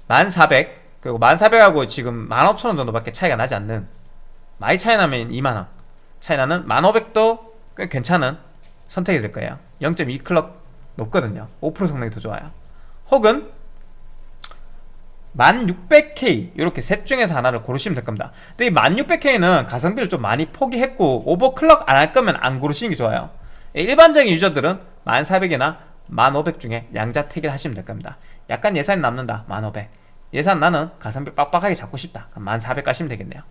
1400 그리고 1400하고 지금 15000원 정도밖에 차이가 나지 않는 많이 차이 나면 2만원. 차이 나는 1500도 꽤 괜찮은 선택이 될 거예요. 0.2클럭 높거든요. 5% 성능이 더 좋아요. 혹은 1600K 이렇게 셋 중에서 하나를 고르시면 될 겁니다. 근데 이 1600K는 가성비를 좀 많이 포기했고 오버클럭 안 할 거면 안 고르시는 게 좋아요. 일반적인 유저들은 1400이나 1500 중에 양자택일 하시면 될 겁니다. 약간 예산이 남는다 1500 예산 나는 가성비 빡빡하게 잡고 싶다. 그럼 1400 가시면 되겠네요.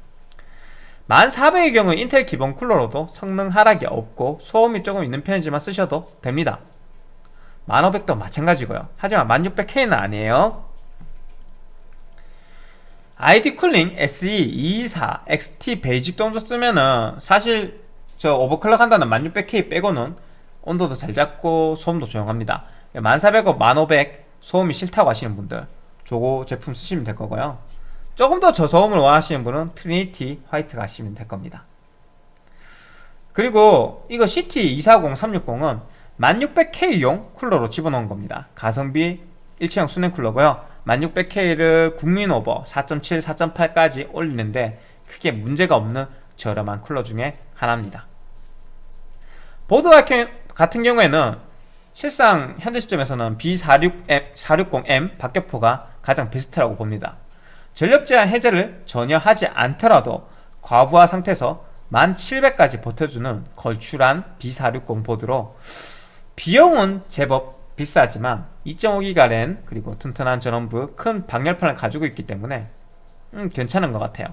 1400의 경우 인텔 기본 쿨러로도 성능 하락이 없고 소음이 조금 있는 편이지만 쓰셔도 됩니다. 1500도 마찬가지고요. 하지만 1600K는 아니에요 아이디 쿨링 SE224 XT 베이직 정도 쓰면은 사실 저 오버클럭 한다는 1600K 빼고는 온도도 잘 잡고 소음도 조용합니다. 1400 1500 소음이 싫다고 하시는 분들 저거 제품 쓰시면 될 거고요. 조금 더 저소음을 원하시는 분은 트리니티 화이트 가시면 될 겁니다. 그리고 이거 CT240360은 1600K용 쿨러로 집어넣은 겁니다. 가성비 일체형 수냉 쿨러고요 1600K를 국민 오버 4.7, 4.8까지 올리는데 크게 문제가 없는 저렴한 쿨러 중에 하나입니다. 보드 같은- 경우에는 실상 현재 시점에서는 B46M, 460M 박격포가 가장 베스트라고 봅니다. 전력 제한 해제를 전혀 하지 않더라도 과부하 상태에서 1700까지 버텨주는 걸출한 B460 보드로 비용은 제법 비싸지만 2.5기가 랜 그리고 튼튼한 전원부 큰 방열판을 가지고 있기 때문에 음, 괜찮은 것 같아요.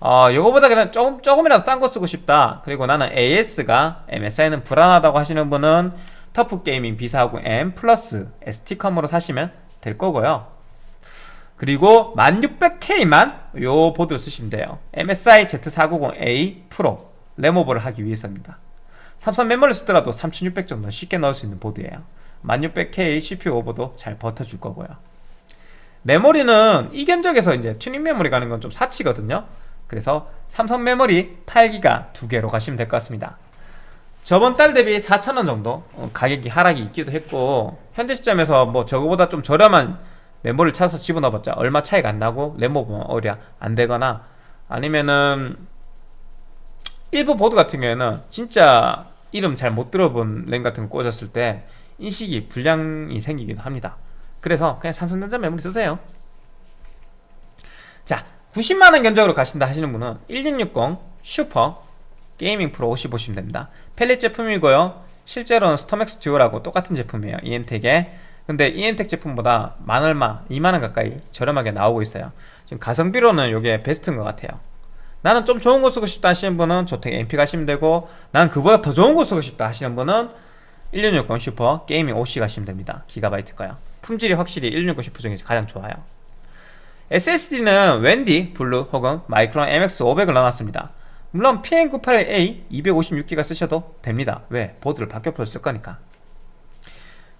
어, 요거보다 그냥 조금, 조금이라도 싼 거 쓰고 싶다. 그리고 나는 AS가 MSI는 불안하다고 하시는 분은 터프 게이밍 B450M 플러스 ST컴으로 사시면 될 거고요. 그리고 1600K만 요 보드를 쓰시면 돼요. MSI Z490A 프로 램오버를 하기 위해서입니다. 삼성 메모리를 쓰더라도 3600 정도 쉽게 넣을 수 있는 보드예요 1600K CPU 오버도 잘 버텨줄 거고요. 메모리는 이 견적에서 이제 튜닝 메모리 가는 건 좀 사치거든요. 그래서 삼성 메모리 8기가 두 개로 가시면 될 것 같습니다. 저번 달 대비 4,000원 정도 어, 가격이 하락이 있기도 했고 현재 시점에서 뭐 저거보다 좀 저렴한 메모리를 찾아서 집어넣어봤자 얼마 차이가 안 나고 램오버 오히려 안 되거나 아니면은 일부 보드 같은 경우에는 진짜 이름 잘 못 들어본 램 같은 거 꽂았을 때 인식이 불량이 생기기도 합니다. 그래서 그냥 삼성전자 메모리 쓰세요. 자 90만원 견적으로 가신다 하시는 분은 1660 슈퍼 게이밍 프로 50 보시면 됩니다. 팰릿 제품이고요. 실제로는 스톰엑스 듀오라고 똑같은 제품이에요. 이엔텍에. 근데 이엔텍 제품보다 만 얼마 2만원 가까이 저렴하게 나오고 있어요. 지금 가성비로는 이게 베스트인 것 같아요. 나는 좀 좋은 거 쓰고 싶다 하시는 분은 조텍 MP 가시면 되고 나는 그보다 더 좋은 거 쓰고 싶다 하시는 분은 1660 슈퍼 게이밍 OC 가시면 됩니다. 기가바이트가요 품질이 확실히 1660 슈퍼 중에 가장 좋아요. SSD는 웬디, 블루 혹은 마이크론 MX500을 넣어놨습니다. 물론 PM98A 256기가 쓰셔도 됩니다. 왜? 보드를 박격포를 쓸 거니까.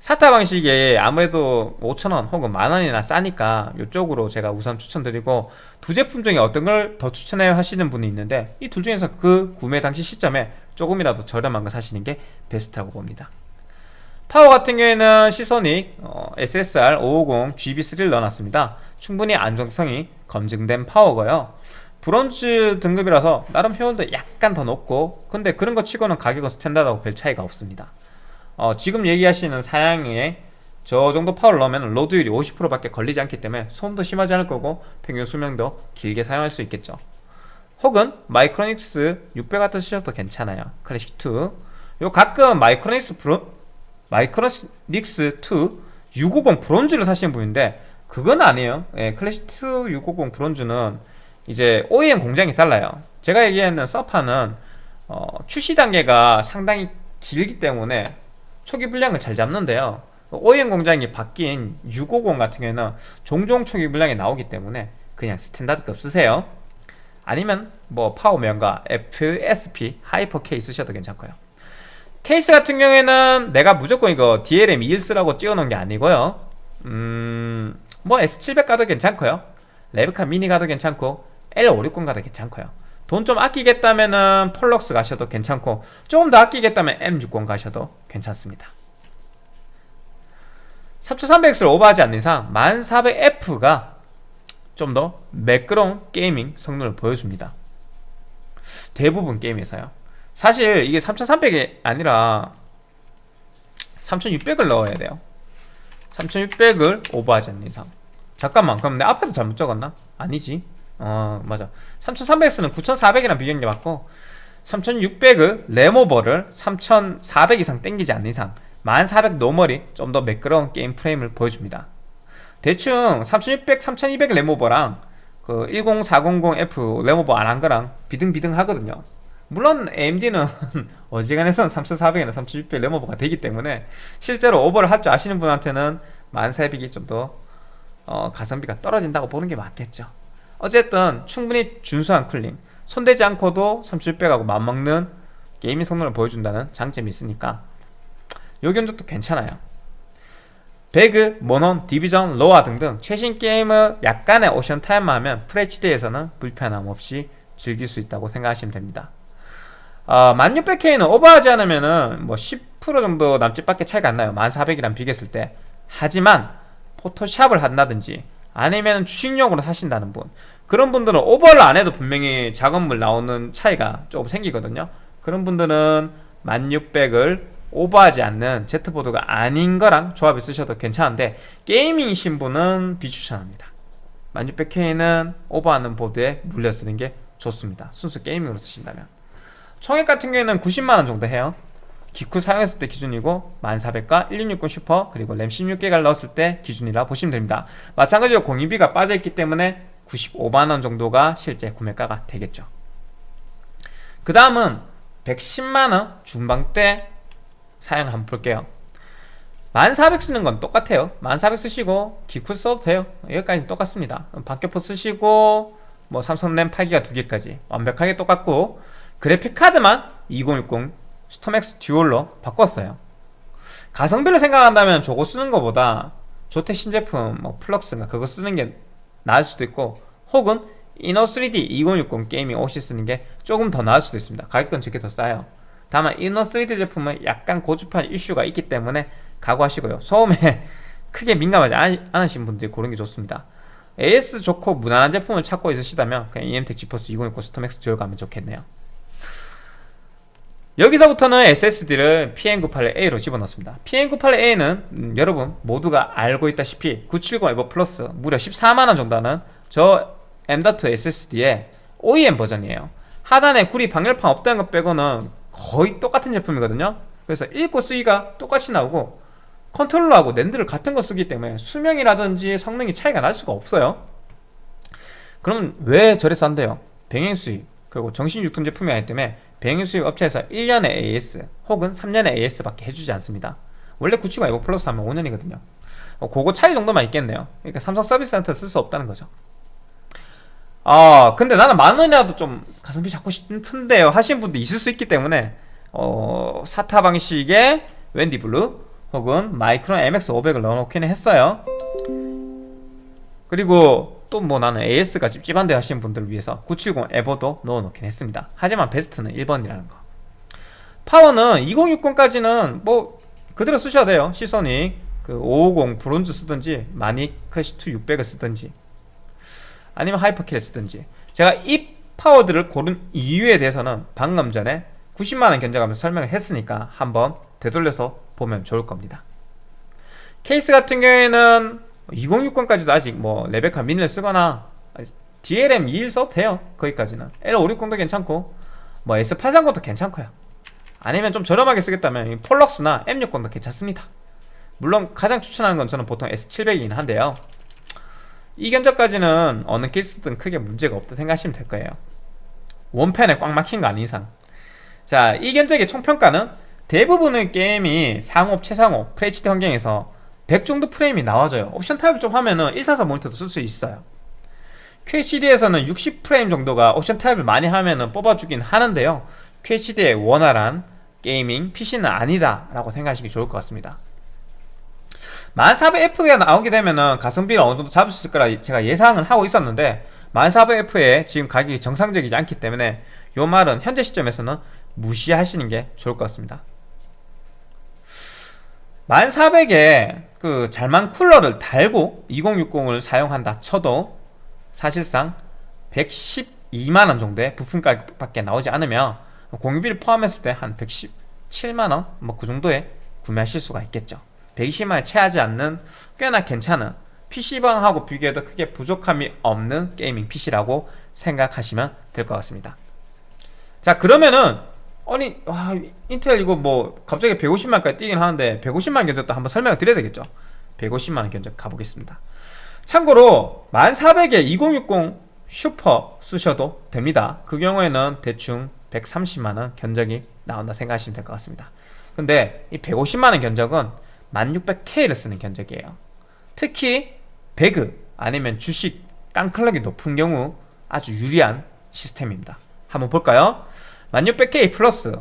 사타 방식이 아무래도 5천원 혹은 만원이나 싸니까 이쪽으로 제가 우선 추천드리고 두 제품 중에 어떤 걸 더 추천해요 하시는 분이 있는데 이 둘 중에서 그 구매 당시 시점에 조금이라도 저렴한 거 사시는 게 베스트라고 봅니다 파워 같은 경우에는 시소닉 어, SSR 550 GB3를 넣어놨습니다. 충분히 안정성이 검증된 파워고요. 브론즈 등급이라서 나름 효율도 약간 더 높고 근데 그런 거 치고는 가격은 스탠다드하고 별 차이가 없습니다. 어, 지금 얘기하시는 사양에 저 정도 파워를 넣으면 로드율이 50%밖에 걸리지 않기 때문에 소음도 심하지 않을 거고 평균 수명도 길게 사용할 수 있겠죠. 혹은 마이크로닉스 600 같은 쓰셔도 괜찮아요. 클래식2 요 가끔 마이크로닉스 브로, 마이크로닉스 2 650 브론즈를 사시는 분인데 그건 아니에요. 예, 클래식2 650 브론즈는 이제 OEM 공장이 달라요. 제가 얘기하는 저 파워는 어, 출시 단계가 상당히 길기 때문에 초기 불량을 잘 잡는데요. OEM 공장이 바뀐 650 같은 경우에는 종종 초기 불량이 나오기 때문에 그냥 스탠다드급 쓰세요. 아니면 뭐 파워면과 FSP 하이퍼 K 쓰셔도 괜찮고요 케이스 같은 경우에는 내가 무조건 이거 DLM 2일 쓰라고 찍어놓은 게 아니고요. 음... 뭐 S700 가도 괜찮고요. 레베카 미니 가도 괜찮고 L560 가도 괜찮고요. 돈 좀 아끼겠다면은 폴럭스 가셔도 괜찮고 조금 더 아끼겠다면 M60 가셔도 괜찮습니다. 3300X를 오버하지 않는 이상 1400F가 좀 더 매끄러운 게이밍 성능을 보여줍니다. 대부분 게임에서요 사실 이게 3300이 아니라 3600을 넣어야 돼요. 3600을 오버하지 않는 이상. 잠깐만 그럼 내 앞에서 잘못 적었나? 아니지. 어 맞아. 3300X는 9400이랑 비교한 게 맞고 3600을 램오버를 3400 이상 땡기지 않는 이상 1400 노멀이 좀 더 매끄러운 게임 프레임을 보여줍니다. 대충 3600, 3200 램오버랑 그 10400F 램오버 안 한 거랑 비등비등 하거든요 물론 AMD는 어지간해선 3400이나 3600 램오버가 되기 때문에 실제로 오버를 할 줄 아시는 분한테는 1400이 좀더 어, 가성비가 떨어진다고 보는 게 맞겠죠. 어쨌든 충분히 준수한 cooling 손대지 않고도 3600하고 맞먹는 gaming 성능을 보여준다는 장점이 있으니까 요 견적도 괜찮아요. 배그, 몬헌, 디비전, 로아 등등 최신 게임을 약간의 옵션 타협만 하면 FHD에서는 불편함 없이 즐길 수 있다고 생각하시면 됩니다 어, 1600K는 오버하지 않으면은 뭐 10% 정도 남짓밖에 차이가 안 나요. 1400이랑 비교했을 때. 하지만 포토샵을 한다든지 아니면 주식용으로 사신다는 분. 그런 분들은 오버를 안 해도 분명히 작업물 나오는 차이가 조금 생기거든요. 그런 분들은 1600을 오버하지 않는 Z보드가 아닌 거랑 조합해 쓰셔도 괜찮은데 게이밍이신 분은 비추천합니다. 1600K는 오버하는 보드에 물려 쓰는 게 좋습니다. 순수 게이밍으로 쓰신다면 총액 같은 경우에는 90만원 정도 해요. 기쿠 사용했을 때 기준이고 1400과 1660 슈퍼 그리고 램 16기가를 넣었을 때 기준이라 보시면 됩니다. 마찬가지로 공유비가 빠져있기 때문에 95만원 정도가 실제 구매가가 되겠죠. 그 다음은 110만원 중반대 사양 한번 볼게요. 1400 쓰는 건 똑같아요. 1400 쓰시고 기쿠 써도 돼요. 여기까지 똑같습니다. 박격포 쓰시고 뭐 삼성 램 8기가 2개까지 완벽하게 똑같고 그래픽카드만 2060 StormX Dual로 바꿨어요. 가성비를 생각한다면 저거 쓰는 것보다 ZOTAC 신제품 뭐 플럭스인가 그거 쓰는 게 나을 수도 있고 혹은 INNO3D 2060 Gaming OC 쓰는 게 조금 더 나을 수도 있습니다. 가격은 저게 더 싸요. 다만 INNO3D 제품은 약간 고주파 이슈가 있기 때문에 각오하시고요. 소음에 크게 민감하지 않으신 분들이 고르는 게 좋습니다. AS 좋고 무난한 제품을 찾고 있으시다면 그냥 EMTEC GeForce 2060 StormX Dual 가면 좋겠네요 여기서부터는 SSD를 PM981A로 집어넣습니다. PM981A는 음, 여러분 모두가 알고 있다시피 970 EVO Plus 무려 14만원 정도 하는 저 M.2 SSD의 OEM 버전이에요. 하단에 구리 방열판 없다는 것 빼고는 거의 똑같은 제품이거든요. 그래서 읽고 쓰기가 똑같이 나오고 컨트롤러하고 NAND를 같은 거 쓰기 때문에 수명이라든지 성능이 차이가 날 수가 없어요. 그럼 왜 저렴한데요? 병행 수입 그리고 정식 유통 제품이 아니기 때문에 병행 수입 업체에서 1년의 AS 혹은 3년의 AS밖에 해주지 않습니다. 원래 970 EVO Plus 하면 5년이거든요. 어, 그거 차이 정도만 있겠네요. 그러니까 삼성 서비스 센터 쓸 수 없다는 거죠. 아 근데 나는 만원이라도 좀 가성비 잡고 싶은데요. 하시는 분도 있을 수 있기 때문에 어, SATA 방식의 웬디 Blue 혹은 Micron MX500을 넣어놓기는 했어요. 그리고 또 뭐 나는 AS가 찝찝한데 하시는 분들을 위해서 970 EVO도 넣어놓긴 했습니다. 하지만 베스트는 1번이라는 거. 파워는 2060까지는 뭐 그대로 쓰셔야 돼요. Seasonic G550 Bronze 쓰든지 마닉 클래식2 600을 쓰든지 아니면 Hyper K를 쓰든지. 제가 이 파워들을 고른 이유에 대해서는 방금 전에 90만원 견적하면서 설명을 했으니까 한번 되돌려서 보면 좋을 겁니다. 케이스 같은 경우에는 2060까지도 아직 뭐 레베카 미니를 쓰거나 DLM 21 써도 돼요. 거기까지는. L560도 괜찮고 뭐 S830도 괜찮고요. 아니면 좀 저렴하게 쓰겠다면 폴럭스나 M60도 괜찮습니다. 물론 가장 추천하는 건 저는 보통 S700이긴 한데요. 이 견적까지는 어느 케이스든 크게 문제가 없다 생각하시면 될 거예요. one fan에 꽉 막힌 거 아닌 이상. 자, 이 견적의 총평가는 대부분의 게임이 상옵, 최상옵, FHD 환경에서 100 정도 프레임이 나와줘요. 옵션 타협을 좀 하면은 144 모니터도 쓸 수 있어요. QHD에서는 60 프레임 정도가 옵션 타협을 많이 하면은 뽑아주긴 하는데요. QHD의 원활한 gaming PC는 아니다 라고 생각하시기 좋을 것 같습니다. 1400F가 나오게 되면은 가성비를 어느 정도 잡을 수 있을 거라 제가 예상은 하고 있었는데 1400F에 지금 가격이 정상적이지 않기 때문에 요 말은 현재 시점에서는 무시하시는 게 좋을 것 같습니다 1400에 그 잘만 쿨러를 달고 2060을 사용한다 쳐도 사실상 112만원 정도의 부품 가격밖에 나오지 않으면 공유비를 포함했을 때 한 117만원? 뭐 그 정도에 구매하실 수가 있겠죠. 120만원에 채하지 않는 꽤나 괜찮은 PC방하고 비교해도 크게 부족함이 없는 gaming PC라고 생각하시면 될 것 같습니다. 자 그러면은 아니 와 인텔 이거 뭐 갑자기 150만까지 뛰긴 하는데 150만 견적도 한번 설명을 드려야 되겠죠? 150만원 견적 가보겠습니다. 참고로 1400에 2060 슈퍼 쓰셔도 됩니다. 그 경우에는 대충 130만원 견적이 나온다 생각하시면 될 것 같습니다. 근데 이 150만원 견적은 1600K를 쓰는 견적이에요. 특히 배그 아니면 주식 깡클럭이 높은 경우 아주 유리한 시스템입니다. 한번 볼까요? 1600K 플러스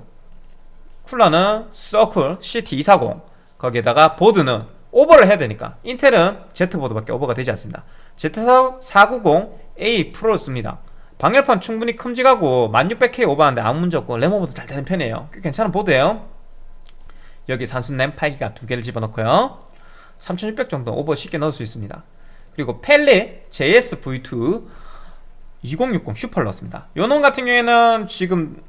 쿨러는 Circle CT240 거기에다가 보드는 오버를 해야 되니까. 인텔은 Z보드밖에 오버가 되지 않습니다. Z490A Pro를 씁니다. 방열판 충분히 큼직하고 1600K 오버하는데 아무 문제 없고 램 오버도 잘 되는 편이에요. 꽤 괜찮은 보드예요. 여기 삼성 램 8기가 두 개를 집어넣고요. 3600 정도 오버 쉽게 넣을 수 있습니다. 그리고 Palit JS V2 2060 Super를 넣었습니다. 요놈 같은 경우에는 지금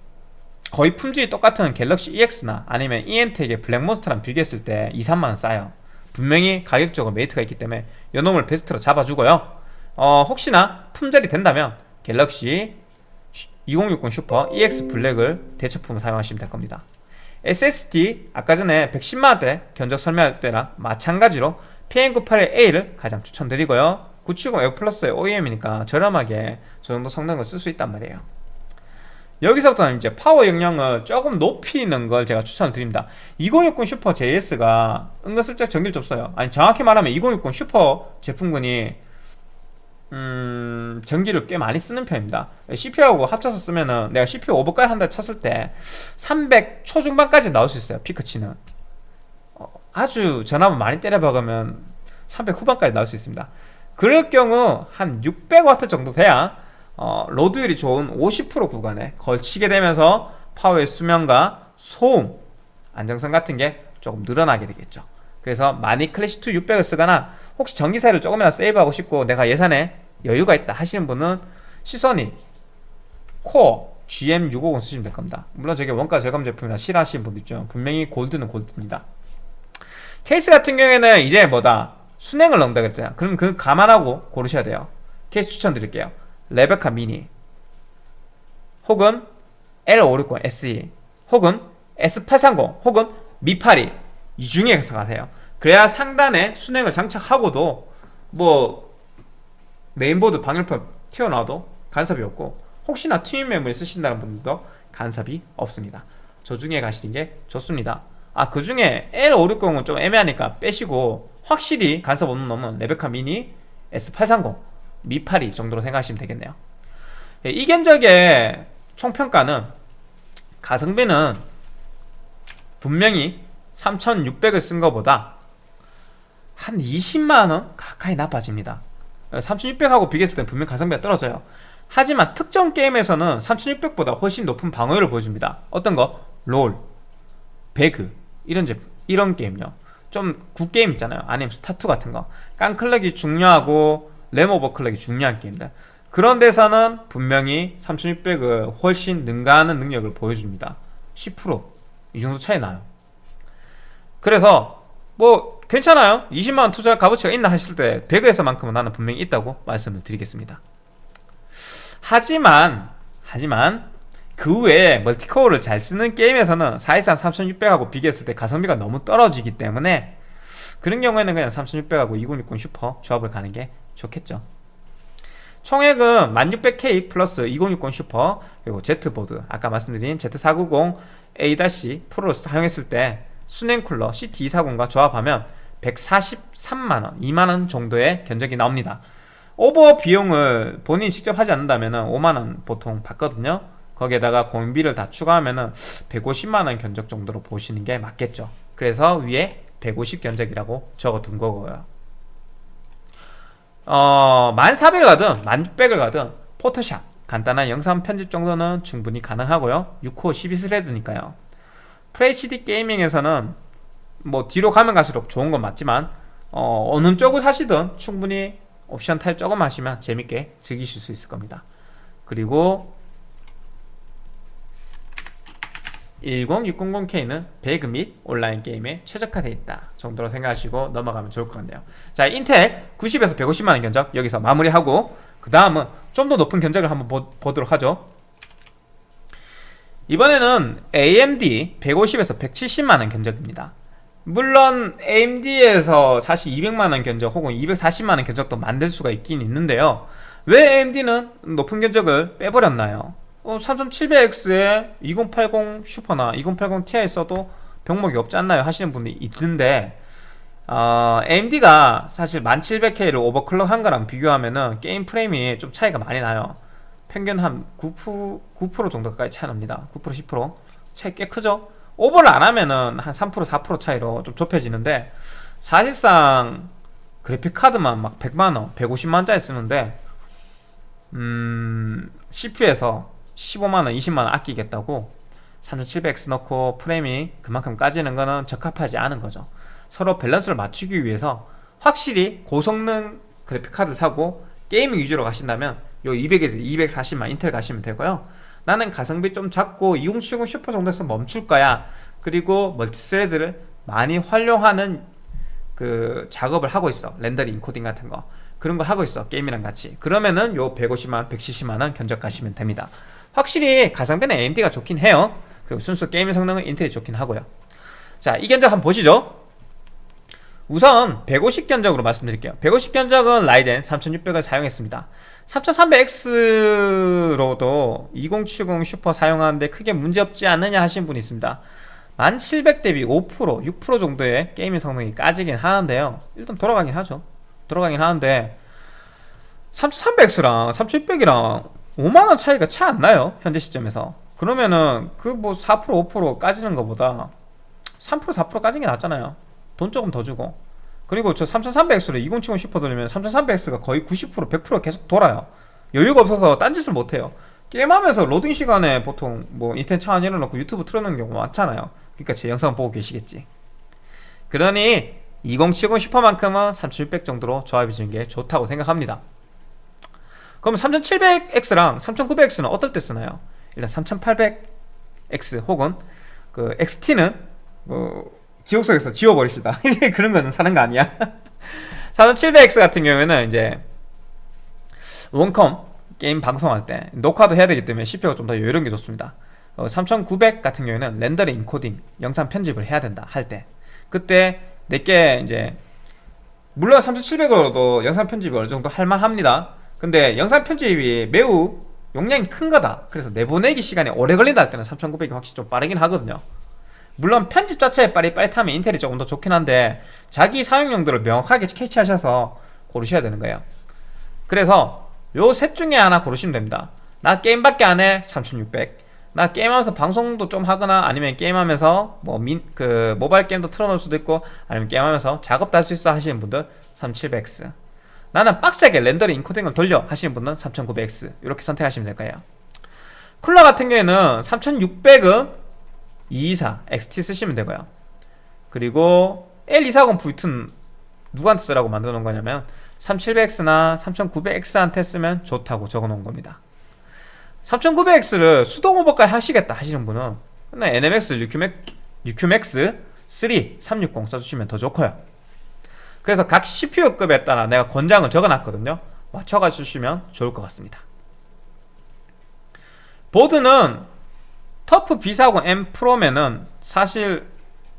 거의 품질이 똑같은 Galaxy EX나 아니면 EM텍의 블랙몬스터랑 비교했을 때 2, 3만원 싸요. 분명히 가격적으로 메리트가 있기 때문에 요놈을 베스트로 잡아주고요. 어, 혹시나 품절이 된다면 갤럭시 2060 슈퍼 EX 블랙을 대처품으로 사용하시면 될 겁니다. SSD 아까 전에 110만원대 견적 설명할 때랑 마찬가지로 PM981A를 가장 추천드리고요. 970 EVO Plus의 OEM이니까 저렴하게 저 정도 성능을 쓸 수 있단 말이에요 여기서부터는 이제 파워 용량을 조금 높이는 걸 제가 추천을 드립니다. 2060 Super JS가 은근슬쩍 전기를 좀 써요. 아니 정확히 말하면 2060 슈퍼 제품군이 음, 전기를 꽤 많이 쓰는 편입니다. CPU하고 합쳐서 쓰면은 내가 CPU 오버까지 한다 쳤을 때 300 초중반까지 나올 수 있어요 피크치는. 어, 아주 전압을 많이 때려박으면 300 후반까지 나올 수 있습니다. 그럴 경우 한 600W 정도 돼야 어, 로드율이 좋은 50% 구간에 걸치게 되면서 파워의 수명과 소음, 안정성 같은 게 조금 늘어나게 되겠죠. 그래서 많이 클래식2 600을 쓰거나 혹시 전기세를 조금이나 세이브하고 싶고 내가 예산에 여유가 있다 하시는 분은 시선이 코어 GM650 쓰시면 될 겁니다. 물론 저게 원가 절감 제품이라 싫어하시는 분도 있죠. 분명히 골드는 골드입니다. 케이스 같은 경우에는 이제 뭐다? 순행을 넣는다 그랬잖아요. 그럼 그 감안하고 고르셔야 돼요. 케이스 추천드릴게요 레베카 미니 혹은 L560 SE 혹은 S830 혹은 미파리 이 중에서 가세요. 그래야 상단에 수냉을 장착하고도 뭐 메인보드 방열판 튀어나와도 간섭이 없고 혹시나 튜닝 메모리 쓰신다는 분들도 간섭이 없습니다. 저 중에 가시는 게 좋습니다. 아 그 중에 L560은 좀 애매하니까 빼시고 확실히 간섭 없는 놈은 레베카 미니 S830 미파리 정도로 생각하시면 되겠네요. 예, 이 견적의 총평가는 가성비는 분명히 3600을 쓴 것보다 한 20만원 가까이 나빠집니다. 3600하고 비교했을 때 분명 가성비가 떨어져요. 하지만 특정 게임에서는 3600보다 훨씬 높은 방어율을 보여줍니다. 어떤 거? 롤, 배그 이런 제품 이런 게임요. 좀 굿게임 있잖아요. 아니면 스타2 같은 거. 깡클렉이 중요하고 램오버클렉이 중요한 게임들 그런 데서는 분명히 3600을 훨씬 능가하는 능력을 보여줍니다. 10%이 정도 차이 나요. 그래서 뭐 괜찮아요? 20만원 투자 값어치가 있나 하실 때 배그에서만큼은 나는 분명히 있다고 말씀을 드리겠습니다. 하지만 하지만 그 외에 멀티코어를 잘 쓰는 게임에서는 사실상 3600하고 비교했을 때 가성비가 너무 떨어지기 때문에 그런 경우에는 그냥 3600하고 2060 슈퍼 조합을 가는 게 좋겠죠. 총액은 1600K 플러스 2060 슈퍼 그리고 Z보드. 아까 말씀드린 Z490A- Pro를 사용했을 때 수냉 쿨러 CT240과 조합하면 143만원, 2만원 정도의 견적이 나옵니다. 오버 비용을 본인이 직접 하지 않는다면 5만원 보통 받거든요. 거기에다가 공임비를 다 추가하면 150만원 견적 정도로 보시는 게 맞겠죠. 그래서 위에 150 견적이라고 적어둔 거고요 어, 1400을 가든 1600을 가든 포토샵 간단한 영상 편집 정도는 충분히 가능하고요. 6호 12스레드니까요. FHD 게이밍에서는 뭐 뒤로 가면 갈수록 좋은 건 맞지만 어, 어느 쪽을 사시든 충분히 옵션 타입 조금 하시면 재밌게 즐기실 수 있을 겁니다. 그리고 10600K는 배그 및 온라인 게임에 최적화되어 있다 정도로 생각하시고 넘어가면 좋을 것 같네요. 자 인텔 90에서 150만원 견적 여기서 마무리하고 그 다음은 좀 더 높은 견적을 한번 보, 보도록 하죠. 이번에는 AMD 150에서 170만원 견적입니다. 물론 AMD에서 사실 200만원 견적 혹은 240만원 견적도 만들 수가 있긴 있는데요. 왜 AMD는 높은 견적을 빼버렸나요? 어, 3700X에 2080 슈퍼나 2080 Ti 써도 병목이 없지 않나요? 하시는 분이 있는데 어, AMD가 사실 1700K를 오버클럭 한 거랑 비교하면은 게임 프레임이 좀 차이가 많이 나요 평균 한 9%, 9% 정도까지 차이 납니다 9% 10% 차이 꽤 크죠? 오버를 안 하면은 한 3% 4% 차이로 좀 좁혀지는데 사실상 그래픽카드만 막 100만원 150만원짜리 쓰는데 음... CPU에서 15만원 20만원 아끼겠다고 3700X 넣고 프레임이 그만큼 까지는 거는 적합하지 않은 거죠. 서로 밸런스를 맞추기 위해서 확실히 고성능 그래픽카드 사고 gaming 위주로 가신다면 요 200에서 240만 인텔 가시면 되고요. 나는 가성비 좀 잡고 2070 슈퍼 정도에서 멈출 거야. 그리고 multi-thread를 많이 활용하는 그 작업을 하고 있어. rendering encoding 같은 거. 그런 거 하고 있어. 게임이랑 같이. 그러면은 요 150만 170만원 견적 가시면 됩니다 확실히 가성비는 AMD가 좋긴 해요. 그리고 순수 게임 성능은 인텔이 좋긴 하고요. 자 이 견적 한번 보시죠. 우선 150 견적으로 말씀드릴게요. 150 견적은 라이젠 3600을 사용했습니다. 3300X로도 2070 슈퍼 사용하는데 크게 문제없지 않느냐 하신 분이 있습니다. 1700 대비 5% 6% 정도의 gaming 성능이 까지긴 하는데요. 일단 돌아가긴 하죠. 돌아가긴 하는데 3300X랑 3600이랑 5만원 차이가 차 안 나요 현재 시점에서. 그러면은 그 뭐 4% 5% 까지는 것보다 3% 4% 까지는 게 낫잖아요. 돈 조금 더 주고. 그리고 저 3300X로 2070 슈퍼 돌리면 3300X가 거의 90% 100% 계속 돌아요. 여유가 없어서 딴짓을 못해요. 게임하면서 로딩 시간에 보통 뭐 인터넷 차안 열어놓고 유튜브 틀어놓는 경우 많잖아요. 그러니까 제 영상 보고 계시겠지. 그러니 2070 슈퍼만큼은 3600 정도로 조합해 주는 게 좋다고 생각합니다 그럼 3700X랑 3900X는 어떨 때 쓰나요? 일단 3800X 혹은 그 XT는 뭐 기억 속에서 지워버립시다. 그런 거는 사는 거 아니야? 3700X 같은 경우에는 이제 원컴 게임 방송할 때 녹화도 해야 되기 때문에 CPU가 좀 더 여유로운 게 좋습니다. 어, 3900 같은 경우에는 렌더링 인코딩 영상 편집을 해야 된다 할 때. 그때 내게 이제 물론 3700으로도 영상 편집이 어느 정도 할만합니다 근데 영상 편집이 매우 용량이 큰 거다. 그래서 내보내기 시간이 오래 걸린다 할 때는 3900이 확실히 좀 빠르긴 하거든요. 물론 편집 자체에 빠릿빠릿하면 인텔이 조금 더 좋긴 한데 자기 사용 용도를 명확하게 캐치하셔서 고르셔야 되는 거예요. 그래서 요 셋 중에 하나 고르시면 됩니다. 나 게임밖에 안해 3600 나 게임하면서 방송도 좀 하거나 아니면 게임하면서 뭐그 모바일 게임도 틀어놓을 수도 있고 아니면 게임하면서 작업도 할 수 있어 하시는 분들 3700X 나는 빡세게 렌더링 인코딩을 돌려 하시는 분은 3900X 이렇게 선택하시면 될 거예요. 쿨러 같은 경우에는 3600은 224 XT 쓰시면 되고요. 그리고 L240V2는 누구한테 쓰라고 만들어 놓은 거냐면 3700X나 3900X한테 쓰면 좋다고 적어 놓은 겁니다. 3900X를 수동 오버까지 하시겠다 하시는 분은 NMX UQMax 3 360 써주시면 더 좋고요 그래서 각 CPU급에 따라 내가 권장을 적어놨거든요. 맞춰가 주시면 좋을 것 같습니다. 보드는 터프 B40M 프로면은 사실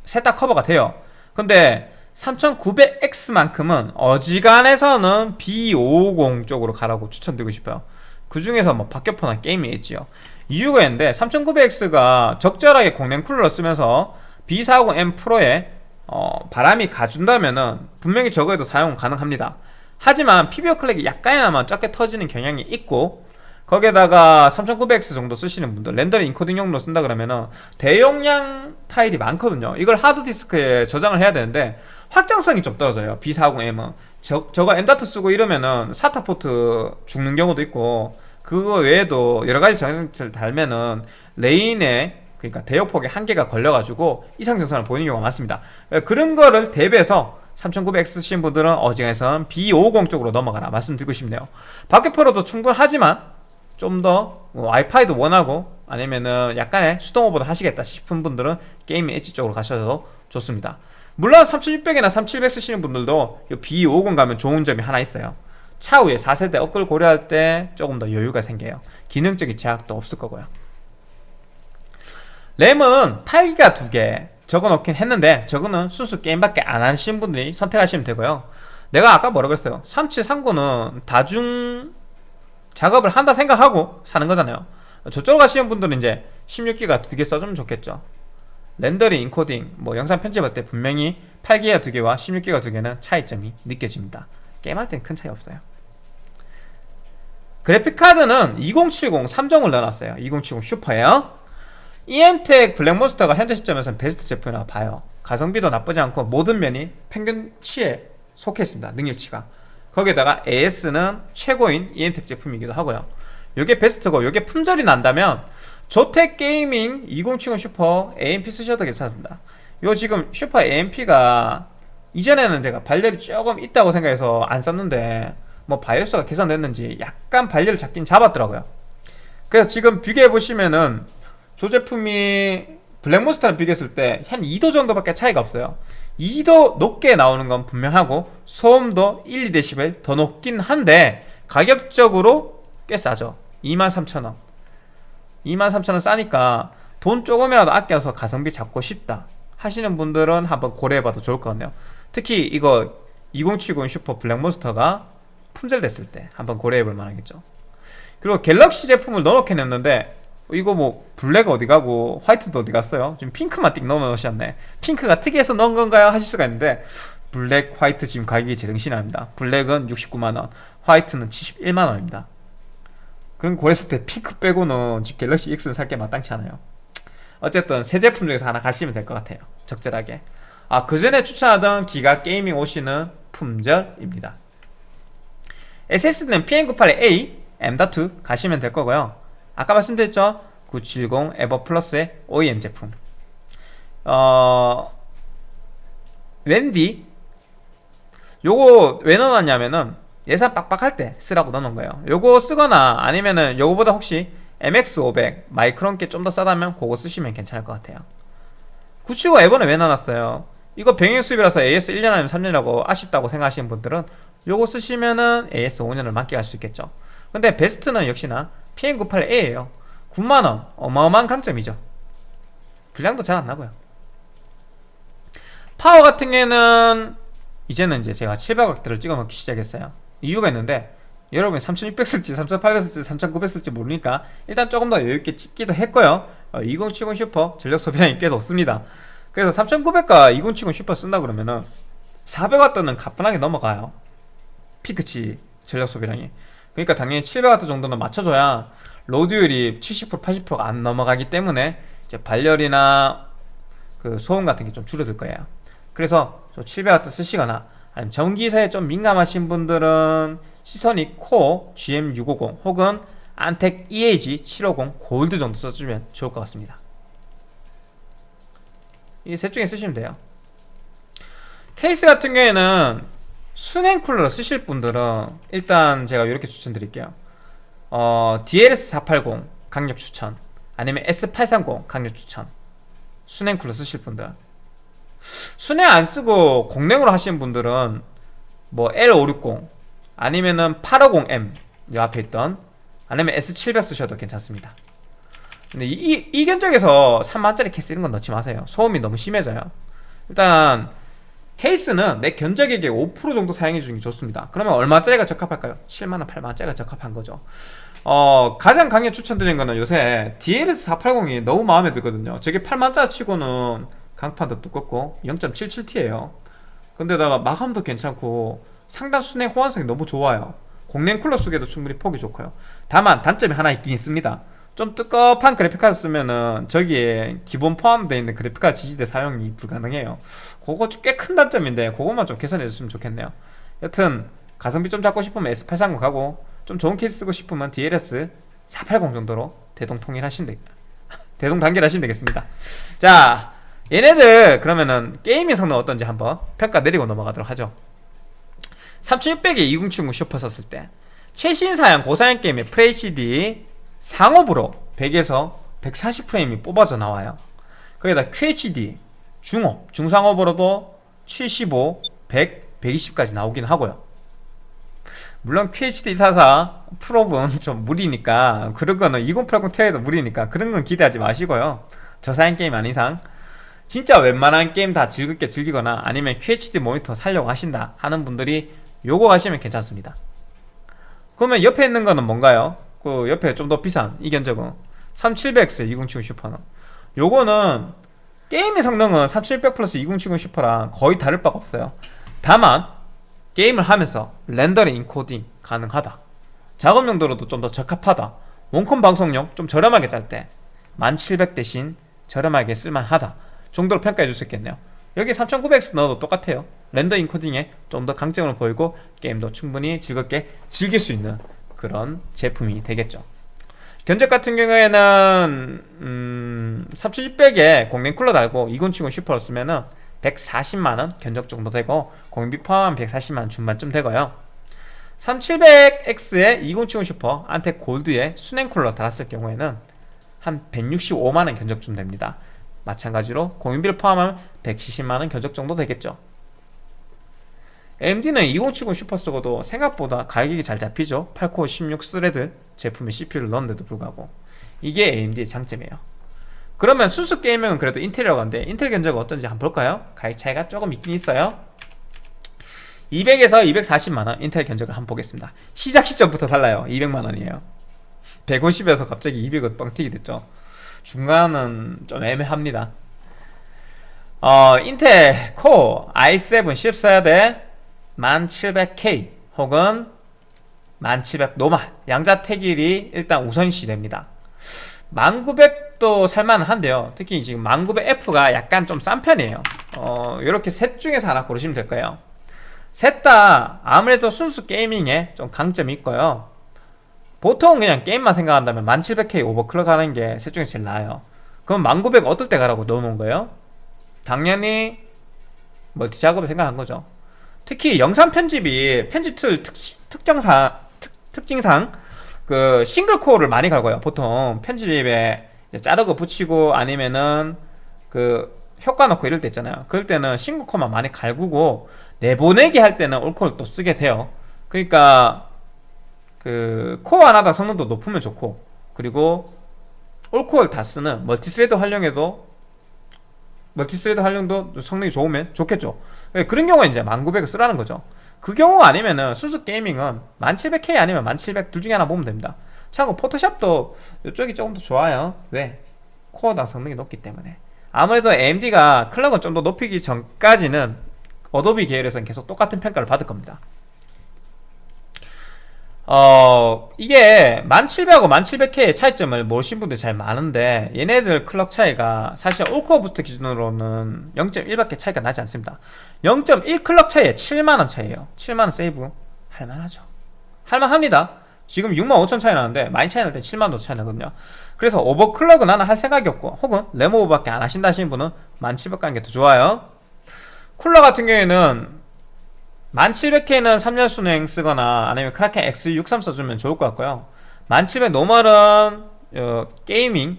셋 다 커버가 돼요. 근데 3900X만큼은 어지간해서는 B550 쪽으로 가라고 추천드리고 싶어요. 그 중에서 뭐 박격포나 게임이 있지요. 이유가 있는데 3900X가 적절하게 공랭 쿨러를 쓰면서 B450M 프로에 어, 바람이 가준다면은 분명히 저거에도 사용 가능합니다. 하지만 PBO 클렉이 약간이나마 적게 터지는 경향이 있고 거기에다가 3900X 정도 쓰시는 분들 렌더링 인코딩용으로 쓴다 그러면은 대용량 파일이 많거든요. 이걸 하드디스크에 저장을 해야 되는데 확장성이 좀 떨어져요. B40M은. 저, 저거 M.2 쓰고 이러면은 사타 포트 죽는 경우도 있고 그거 외에도 여러가지 장치를 달면은 lane에 그러니까 대역폭에 한계가 걸려가지고 이상 증상을 보이는 경우가 많습니다. 그런 거를 대비해서 3900X 쓰신 분들은 어지간해서는 B550 쪽으로 넘어가라 말씀드리고 싶네요. 박격포로도 충분하지만 좀 더 와이파이도 원하고 아니면은 약간의 수동 오버도 하시겠다 싶은 분들은 게이밍 엣지 쪽으로 가셔도 좋습니다. 물론 3600이나 3700 쓰시는 분들도 B50 가면 좋은 점이 하나 있어요. 차후에 4세대 업글 고려할 때 조금 더 여유가 생겨요. 기능적인 제약도 없을 거고요 램은 8기가 2개 적어놓긴 했는데 저거는 순수 게임밖에 안 하신 분들이 선택하시면 되고요. 내가 아까 뭐라고 했어요? 3739는 다중 작업을 한다 생각하고 사는 거잖아요. 저쪽으로 가시는 분들은 이제 16기가 2개 써주면 좋겠죠. 렌더링, 인코딩, 뭐 영상 편집할 때 분명히 8기가 2개와 16기가 2개는 차이점이 느껴집니다. 게임할 땐큰 차이 없어요. 그래픽카드는 2070 3정을 넣어놨어요. 2070 슈퍼예요 EM텍 블랙몬스터가 현재 시점에서는 베스트 제품이라고 봐요. 가성비도 나쁘지 않고 모든 면이 평균치에 속해 있습니다. 능력치가. 거기에다가 AS는 최고인 EM텍 제품이기도 하고요. 이게 베스트고 이게 품절이 난다면 조텍 게이밍 2070 슈퍼 AMP 쓰셔도 괜찮습니다. 요 지금 슈퍼 AMP가 이전에는 제가 발열이 조금 있다고 생각해서 안 썼는데 뭐 바이오스가 개선됐는지 약간 발열을 잡긴 잡았더라고요. 그래서 지금 비교해 보시면은 저 제품이 블랙몬스터랑 비교했을 때 한 2도 정도밖에 차이가 없어요. 2도 높게 나오는 건 분명하고 소음도 1, 2dB 더 높긴 한데 가격적으로 꽤 싸죠. 23,000원. 23,000원 싸니까 돈 조금이라도 아껴서 가성비 잡고 싶다 하시는 분들은 한번 고려해봐도 좋을 것 같네요. 특히 이거 2070 슈퍼 블랙몬스터가 품절됐을 때 한번 고려해볼 만하겠죠. 그리고 갤럭시 제품을 넣어놓긴 했는데 이거 뭐 블랙 어디 가고 화이트도 어디 갔어요? 지금 핑크만 띡 넣어 놓으셨네 핑크가 특이해서 넣은 건가요? 하실 수가 있는데 블랙, 화이트 지금 가격이 제정신이 아닙니다. 블랙은 69만원 화이트는 71만원입니다. 그럼 고려했을 때 핑크 빼고는 지금 갤럭시 X는 살 게 마땅치 않아요. 어쨌든 새 제품 중에서 하나 가시면 될 것 같아요. 적절하게. 아 그전에 추천하던 기가 게이밍 OC는 품절입니다. SSD는 PM981A M.2 가시면 될 거고요 아까 말씀드렸죠? 970 에보 플러스의 OEM 제품. 어 웬디 요거 왜 넣어놨냐면은 예산 빡빡할 때 쓰라고 넣어놓은 거예요. 요거 쓰거나 아니면은 요거보다 혹시 MX500 마이크론 게좀더 싸다면 그거 쓰시면 괜찮을 것 같아요. 975 에버는 왜 넣어놨어요? 이거 병행 수입이라서 AS 1년 아니면 3년이라고 아쉽다고 생각하시는 분들은 요거 쓰시면은 AS 5년을 만끽할 수 있겠죠. 근데 베스트는 역시나 PM98A예요. 9만원. 어마어마한 강점이죠. 불량도 잘 안나고요. 파워 같은 경우에는 이제는 이제 제가 700W를 찍어놓기 시작했어요. 이유가 있는데 여러분이 3600 쓸지 3800 쓸지 3900 쓸지 모르니까 일단 조금 더 여유있게 찍기도 했고요. 어, 2070 슈퍼 전력 소비량이 꽤 높습니다. 그래서 3900과 2070 슈퍼 쓴다 그러면은 400W는 가뿐하게 넘어가요. 피크치 전력 소비량이 그러니까 당연히 700W 정도는 맞춰줘야 로드율이 70% 80%가 안 넘어가기 때문에 이제 발열이나 그 소음 같은 게 좀 줄어들 거예요. 그래서 700W 쓰시거나 아니면 전기사에 좀 민감하신 분들은 시선이 코 GM650 혹은 안텍 EAG 750 골드 정도 써주면 좋을 것 같습니다. 이 셋 중에 쓰시면 돼요. 케이스 같은 경우에는 순행 쿨러 쓰실 분들은 일단 제가 이렇게 추천드릴게요. 어, DLS480 강력 추천 아니면 S830 강력 추천. 순행 쿨러 쓰실 분들. 순행 안 쓰고 공랭으로 하시는 분들은 뭐 L560 아니면은 850M 이 앞에 있던 아니면 S700 쓰셔도 괜찮습니다. 근데 이, 이 견적에서 3만짜리 케이스 이런 건 넣지 마세요. 소음이 너무 심해져요. 일단 케이스는 내 견적액의 5% 정도 사용해 주는 게 좋습니다. 그러면 얼마짜리가 적합할까요? 7만원, 8만원짜리가 적합한 거죠. 어, 가장 강력 추천드리는 거는 요새 DLS480이 너무 마음에 들거든요. 저게 8만짜리 치고는 강판도 두껍고 0.77T에요. 근데다가 마감도 괜찮고 상단 순행 호환성이 너무 좋아요. 공랭 쿨러 속에도 충분히 폭이 좋고요. 다만 단점이 하나 있긴 있습니다 좀 뜨겁한 그래픽카드 쓰면은 저기에 기본 포함되어 있는 그래픽카드 지지대 사용이 불가능해요. 그거 꽤 큰 단점인데 그것만 좀 개선해 줬으면 좋겠네요. 여튼 가성비 좀 잡고 싶으면 S830 가고 좀 좋은 케이스 쓰고 싶으면 DLS 480 정도로 대동 통일하시면 되겠다 대동단결하시면 되겠습니다. 자 얘네들 그러면은 gaming 성능 어떤지 한번 평가 내리고 넘어가도록 하죠. 3600에 2070 슈퍼 썼을 때 최신 사양 고사양 게임의 FHD 상옵으로 100에서 140프레임이 뽑아져 나와요. 거기다 QHD 중업, 중상업으로도 75, 100, 120까지 나오긴 하고요. 물론 QHD44 프로브는 좀 무리니까 그런 거는 2080 Ti도 무리니까 그런 건 기대하지 마시고요. 저사양 게임 아닌 이상 진짜 웬만한 게임 다 즐겁게 즐기거나 아니면 QHD 모니터 살려고 하신다 하는 분들이 요거 가시면 괜찮습니다. 그러면 옆에 있는 거는 뭔가요? 그 옆에 좀 더 비싼 이 견적은 3700X 2070 슈퍼는. 요거는 게임의 성능은 3700 플러스 2070 슈퍼랑 거의 다를 바가 없어요. 다만 게임을 하면서 rendering encoding 가능하다. 작업 용도로도 좀 더 적합하다. 원컴 방송용 좀 저렴하게 짤 때 1700 대신 저렴하게 쓸만하다 정도로 평가해 줄 수 있겠네요. 여기 3900X 넣어도 똑같아요. render encoding에 좀 더 강점을 보이고 게임도 충분히 즐겁게 즐길 수 있는 그런 제품이 되겠죠. 견적 같은 경우에는 음, 3600에 공랭 쿨러 달고 2070 슈퍼를 쓰면은 140만원 견적 정도 되고 공비 포함 140만원 중반쯤 되고요. 3700X에 2070 슈퍼 안텍 골드에 수냉 쿨러 달았을 경우에는 한 165만원 견적쯤 됩니다. 마찬가지로 공인비를 포함하면 170만원 견적 정도 되겠죠 AMD는 2070 슈퍼 쓰고도 생각보다 가격이 잘 잡히죠. 8 core 16 thread 제품에 CPU를 넣었는데도 불구하고 이게 AMD의 장점이에요. 그러면 순수 gaming은 그래도 인텔이라고 하는데 인텔 견적은 어떤지 한번 볼까요? 가격 차이가 조금 있긴 있어요. 200에서 240만원 인텔 견적을 한번 보겠습니다. 시작 시점부터 달라요. 200만원이에요. 150에서 갑자기 200은 뻥튀기 됐죠. 중간은 좀 애매합니다. 어, 인텔 코어 i7 10 써야 돼 1700K 혹은 1700 노마 양자택일이 일단 우선시 됩니다. 1900도 살만한데요. 특히 지금 1900F가 약간 좀 싼 편이에요. 어, 이렇게 셋 중에서 하나 고르시면 될 거예요. 셋 다 아무래도 순수 게이밍에 좀 강점이 있고요. 보통 그냥 게임만 생각한다면 1700K 오버클럭 하는 게 셋 중에 제일 나아요. 그럼 1900 어떨 때 가라고 넣어놓은 거예요? 당연히 멀티 작업을 생각한 거죠 특히 영상 편집이 편집 툴 특, 특정상 특, 특징상 그 single core를 많이 갈구고요. 보통 편집에 자르고 붙이고 아니면은 그 효과 넣고 이럴 때 있잖아요. 그럴 때는 single core만 많이 갈구고 내보내기 할 때는 all-core를 또 쓰게 돼요. 그러니까 그 core 하나당 성능도 높으면 좋고 그리고 all-core를 다 쓰는 multi-thread 활용에도 multi-thread 활용도 성능이 좋으면 좋겠죠. 예, 그런 경우에 이제 1900을 쓰라는 거죠. 그 경우 아니면은 순수 gaming은 1700K 아니면 1700 둘 중에 하나 보면 됩니다. 참고 포토샵도 이쪽이 조금 더 좋아요. 왜? core당 성능이 높기 때문에. 아무래도 AMD가 clock을 좀 더 높이기 전까지는 어도비 계열에서는 계속 똑같은 평가를 받을 겁니다 어 이게 1700하고 1700K의 차이점을 모르신 분들 잘 많은데 얘네들 클럭 차이가 사실 all-core boost 기준으로는 0.1밖에 차이가 나지 않습니다. 0.1 클럭 차이에 7만원 차이에요. 7만원 세이브 할만하죠. 할만합니다. 지금 6만 5천 차이 나는데 많이 차이 날 때 7만 원 차이 나거든요. 그래서 오버클럭은 나는 할 생각이 없고 혹은 램오버밖에 안 하신다 하시는 분은 1700 가는 게 더 좋아요. 쿨러 같은 경우에는 1700K는 3열 수랭 쓰거나 아니면 Kraken X63 써주면 좋을 것 같고요. 1700 normal은 어, Gamer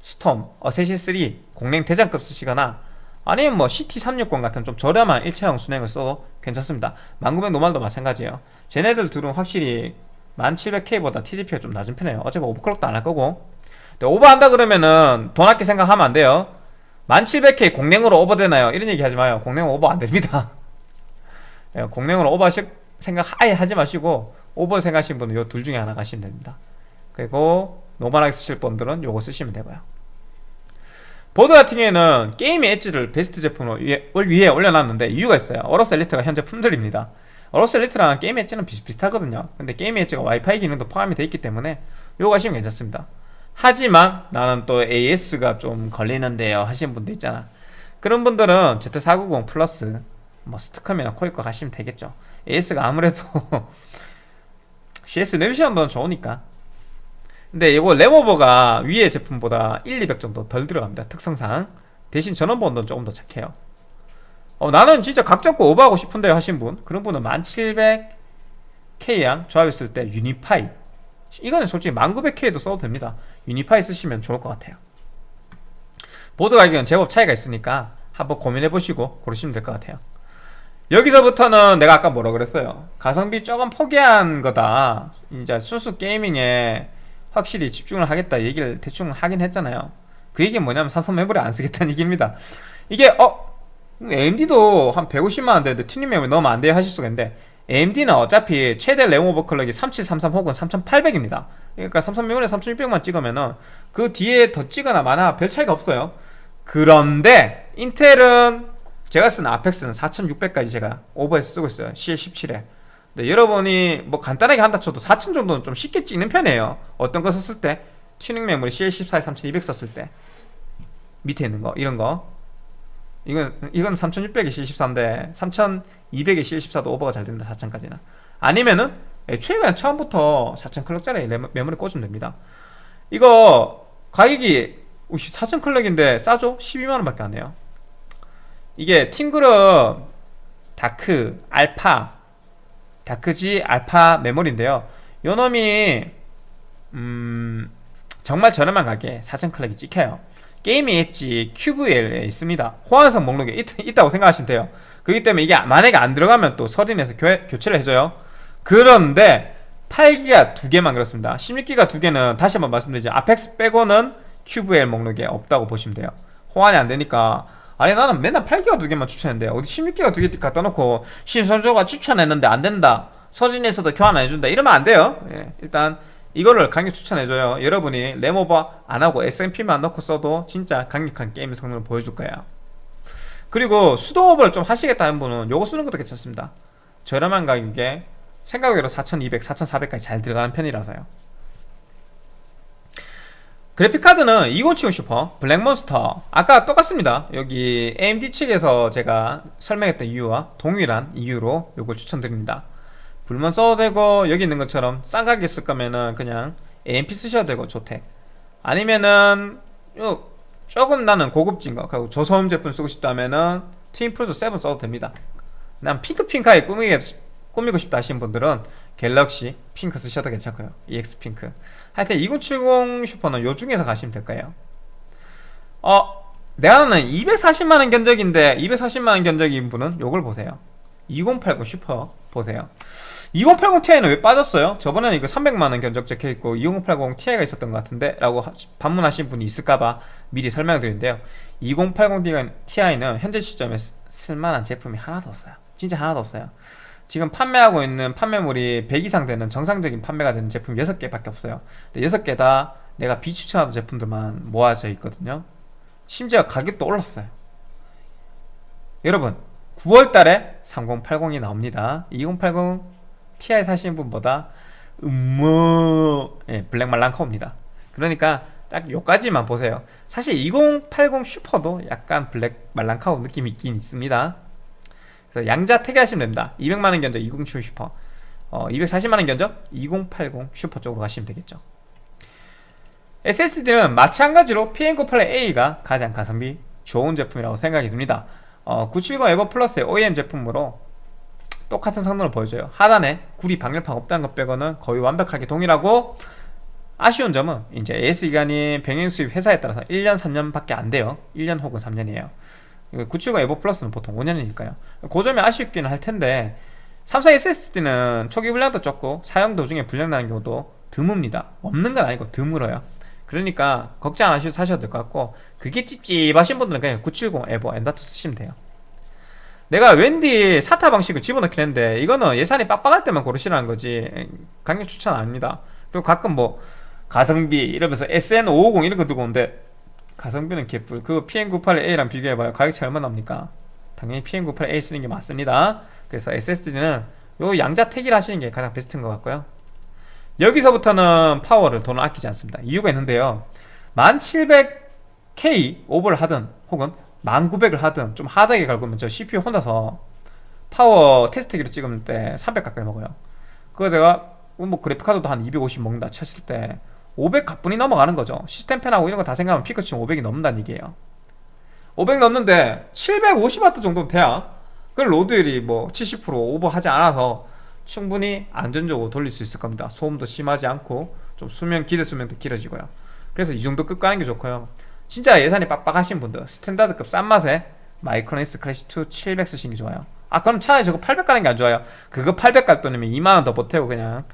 Storm, Assassin 3 공랭 대장급 쓰시거나 아니면 뭐 CT360 같은 좀 저렴한 일체형 수랭을 써도 괜찮습니다. 1900 normal도 마찬가지예요. 쟤네들 둘은 확실히 1700K보다 TDP가 좀 낮은 편이에요. 어차피 오버클럭도 안 할 거고. 오버한다 그러면은 돈 아끼 생각하면 안 돼요. 1700K 공랭으로 오버되나요? 이런 얘기 하지 마요. 공랭 오버 안 됩니다. 예, 공랭으로 오버 생각 아예 하지 마시고 오버 생각하시는 분은 요 둘 중에 하나 가시면 됩니다. 그리고 normal하게 쓰실 분들은 요거 쓰시면 되고요. 보드 같은 경우에는 게임의 엣지를 베스트 위에, 위에 올려놨는데 이유가 있어요. AORUS Elite가 현재 품절입니다. AORUS Elite랑 Gaming Edge는 비슷비슷하거든요. 근데 게임 엣지가 와이파이 기능도 포함이 되어 있기 때문에 요거 하시면 괜찮습니다. 하지만 나는 또 AS가 좀 걸리는데요 하시는 분들 있잖아. 그런 분들은 Z490 Plus 뭐 STCOM이나 코잇 거 가시면 되겠죠. AS가 아무래도 CS 내비션도 좋으니까. 근데 이거 램오버가 위에 제품보다 1, 200 정도 덜 들어갑니다. 특성상. 대신 전원부는 조금 더 착해요. 어, 나는 진짜 각 잡고 오버하고 싶은데 하신 분. 그런 분은 1700K랑 조합했을 때 Unify. 이거는 솔직히 1900K도 써도 됩니다. Unify 쓰시면 좋을 것 같아요. 보드 가격은 제법 차이가 있으니까 한번 고민해보시고 고르시면 될 것 같아요 여기서부터는 내가 아까 뭐라 그랬어요? 가성비 조금 포기한 거다. 이제 순수 게이밍에 확실히 집중을 하겠다 얘기를 대충 하긴 했잖아요. 그 얘기는 뭐냐면 삼성 메모리 안 쓰겠다는 얘기입니다. 이게 어? AMD도 한 150만원 되는데 튜닝 메모리 넣으면 안 돼요 하실 수가 있는데 AMD는 어차피 최대 램 오버클럭이 3733 혹은 3800입니다. 그러니까 삼성 메모리 3600만 찍으면은 그 뒤에 더 찍거나 마나 별 차이가 없어요. 그런데 인텔은 제가 쓰는 Apex는 4600까지 제가 오버해서 쓰고 있어요. CL17에 근데 여러분이 뭐 간단하게 한다 쳐도 4000 정도는 좀 쉽게 찍는 편이에요. 어떤 거 썼을 때? 튜닝 메모리 CL14에 3200 썼을 때. 밑에 있는 거 이런 거. 이건 이건 3600에 CL14인데 3200에 CL14도 오버가 잘 된다 4000까지는. 아니면은 애초에 그냥 처음부터 4000 클럭짜리 메모리 꽂으면 됩니다. 이거 가격이 4000 클럭인데 싸죠? 12만원 밖에 안 해요 이게 TeamGroup Dark, Alpha, Dark Z Alpha 메모리인데요. 요 놈이 음 정말 저렴한 가격에 4,000클럭이 찍혀요. 게임이 엣지 QVL에 있습니다. 호환성 목록에 있, 다고 생각하시면 돼요. 그렇기 때문에 이게 만약에 안 들어가면 또 서린에서 교, 교체를 해줘요. 그런데 8기가 두 개만 그렇습니다. 16기가 두 개는 다시 한번 말씀드리죠. 아펙스 빼고는 QVL 목록에 없다고 보시면 돼요. 호환이 안 되니까 아니 나는 맨날 8기가 두 개만 추천했는데 어디 16기가 두 개 갖다 놓고 신선조가 추천했는데 안 된다. 서린에서도 교환 안 해준다. 이러면 안 돼요. 예, 일단 이거를 강력 추천해줘요. 여러분이 램오버 안하고 SMP만 넣고 써도 진짜 강력한 게임 성능을 보여줄 거예요 그리고 수도업을 좀 하시겠다는 분은 요거 쓰는 것도 괜찮습니다. 저렴한 가격에 생각외로 4200, 4400까지 잘 들어가는 편이라서요 그래픽카드는 2070 슈퍼, 블랙몬스터. 아까 똑같습니다. 여기 AMD 측에서 제가 설명했던 이유와 동일한 이유로 이걸 추천드립니다. 불만 써도 되고 여기 있는 것처럼 싼 가격에 쓸 거면은 그냥 AMP 쓰셔도 되고 조택 아니면은 요 조금 나는 고급진 거 그리고 저소음 제품 쓰고 싶다면은 트윈프로도 7 써도 됩니다. 난 핑크핑크하게 꾸미게, 꾸미고 싶다 하시는 분들은 갤럭시 핑크 쓰셔도 괜찮고요. EX 핑크 하여튼 2070 슈퍼는 요 중에서 가시면 될 거예요? 어 내가 하는 240만원 견적인데 240만원 견적인 분은 요걸 보세요. 2080 슈퍼 보세요. 2080 Ti는 왜 빠졌어요? 저번에는 이거 300만원 견적 적혀있고 2080 Ti가 있었던 것 같은데 라고 반문하신 분이 있을까봐 미리 설명드리는데요 2080 Ti는 현재 시점에 쓸만한 제품이 하나도 없어요. 진짜 하나도 없어요 지금 판매하고 있는 판매물이 100 이상 되는 정상적인 판매가 되는 제품 6개밖에 없어요. 6개 다 내가 비추천하던 제품들만 모아져 있거든요. 심지어 가격도 올랐어요. 여러분 9월달에 3080이 나옵니다. 2080 Ti 사시는 분보다 음모 예, black 말랑카웁니다. 그러니까 딱 요까지만 보세요. 사실 2080 Super도 약간 black 말랑카우 느낌이 있긴 있습니다 그래서 양자택일하시면 됩니다 200만원 견적 2070 슈퍼. 어, 240만원 견적 2080 슈퍼 쪽으로 가시면 되겠죠. SSD는 마찬가지로 PM981A가 가장 가성비 좋은 제품이라고 생각이 듭니다. 어, 970 EVO Plus의 OEM 제품으로 똑같은 성능을 보여줘요. 하단에 구리 방열판 없다는 것 빼고는 거의 완벽하게 동일하고 아쉬운 점은 이제 AS기간이 병행 수입 회사에 따라서 1년 3년밖에 안 돼요. 1년 혹은 3년이에요 970 EVO Plus는 보통 5년이니까요. 그 점이 아쉽기는 할 텐데 삼성 SSD는 초기 불량도 적고 사용 도중에 불량 나는 경우도 드뭅니다. 없는 건 아니고 드물어요. 그러니까 걱정 안 하셔도 사셔도 될 것 같고 그게 찝찝하신 분들은 그냥 970 EVO 엔다트 쓰시면 돼요. 내가 웬디 사타 방식을 집어넣긴 했는데 이거는 예산이 빡빡할 때만 고르시라는 거지 강력 추천 아닙니다. 그리고 가끔 뭐 가성비 이러면서 SN550 이런 거 들고 오는데 가성비는 개뿔. 그 PM98A랑 비교해봐요. 가격 차이 얼마 납니까? 당연히 PM98A 쓰는 게 맞습니다. 그래서 SSD는 요 양자 택일 하시는 게 가장 베스트인 것 같고요. 여기서부터는 파워를 돈을 아끼지 않습니다. 이유가 있는데요. 1700K 오버를 하든 혹은 1900을 하든 좀 하드하게 갈거면 저 CPU 혼자서 파워 테스트기로 찍을 때 300 가까이 먹어요. 그거 내가 뭐 그래픽카드도 한 250 먹는다 쳤을 때 500 가뿐히 넘어가는 거죠. 시스템 팬하고 이런 거 다 생각하면 피크 치면 500이 넘는다는 얘기예요. 500 넘는데 750W 정도는 돼야 그 load율이 뭐 70% 오버하지 않아서 충분히 안전적으로 돌릴 수 있을 겁니다. 소음도 심하지 않고 좀 수명 기대 수명도 길어지고요. 그래서 이 정도 급 가는 게 좋고요. 진짜 예산이 빡빡하신 분들 standard급 싼 맛에 Micronics Classic 2 700 쓰시는 게 좋아요. 아 그럼 차라리 저거 800 가는 게 안 좋아요. 그거 800 갈 돈이면 2만원 더 보태고 그냥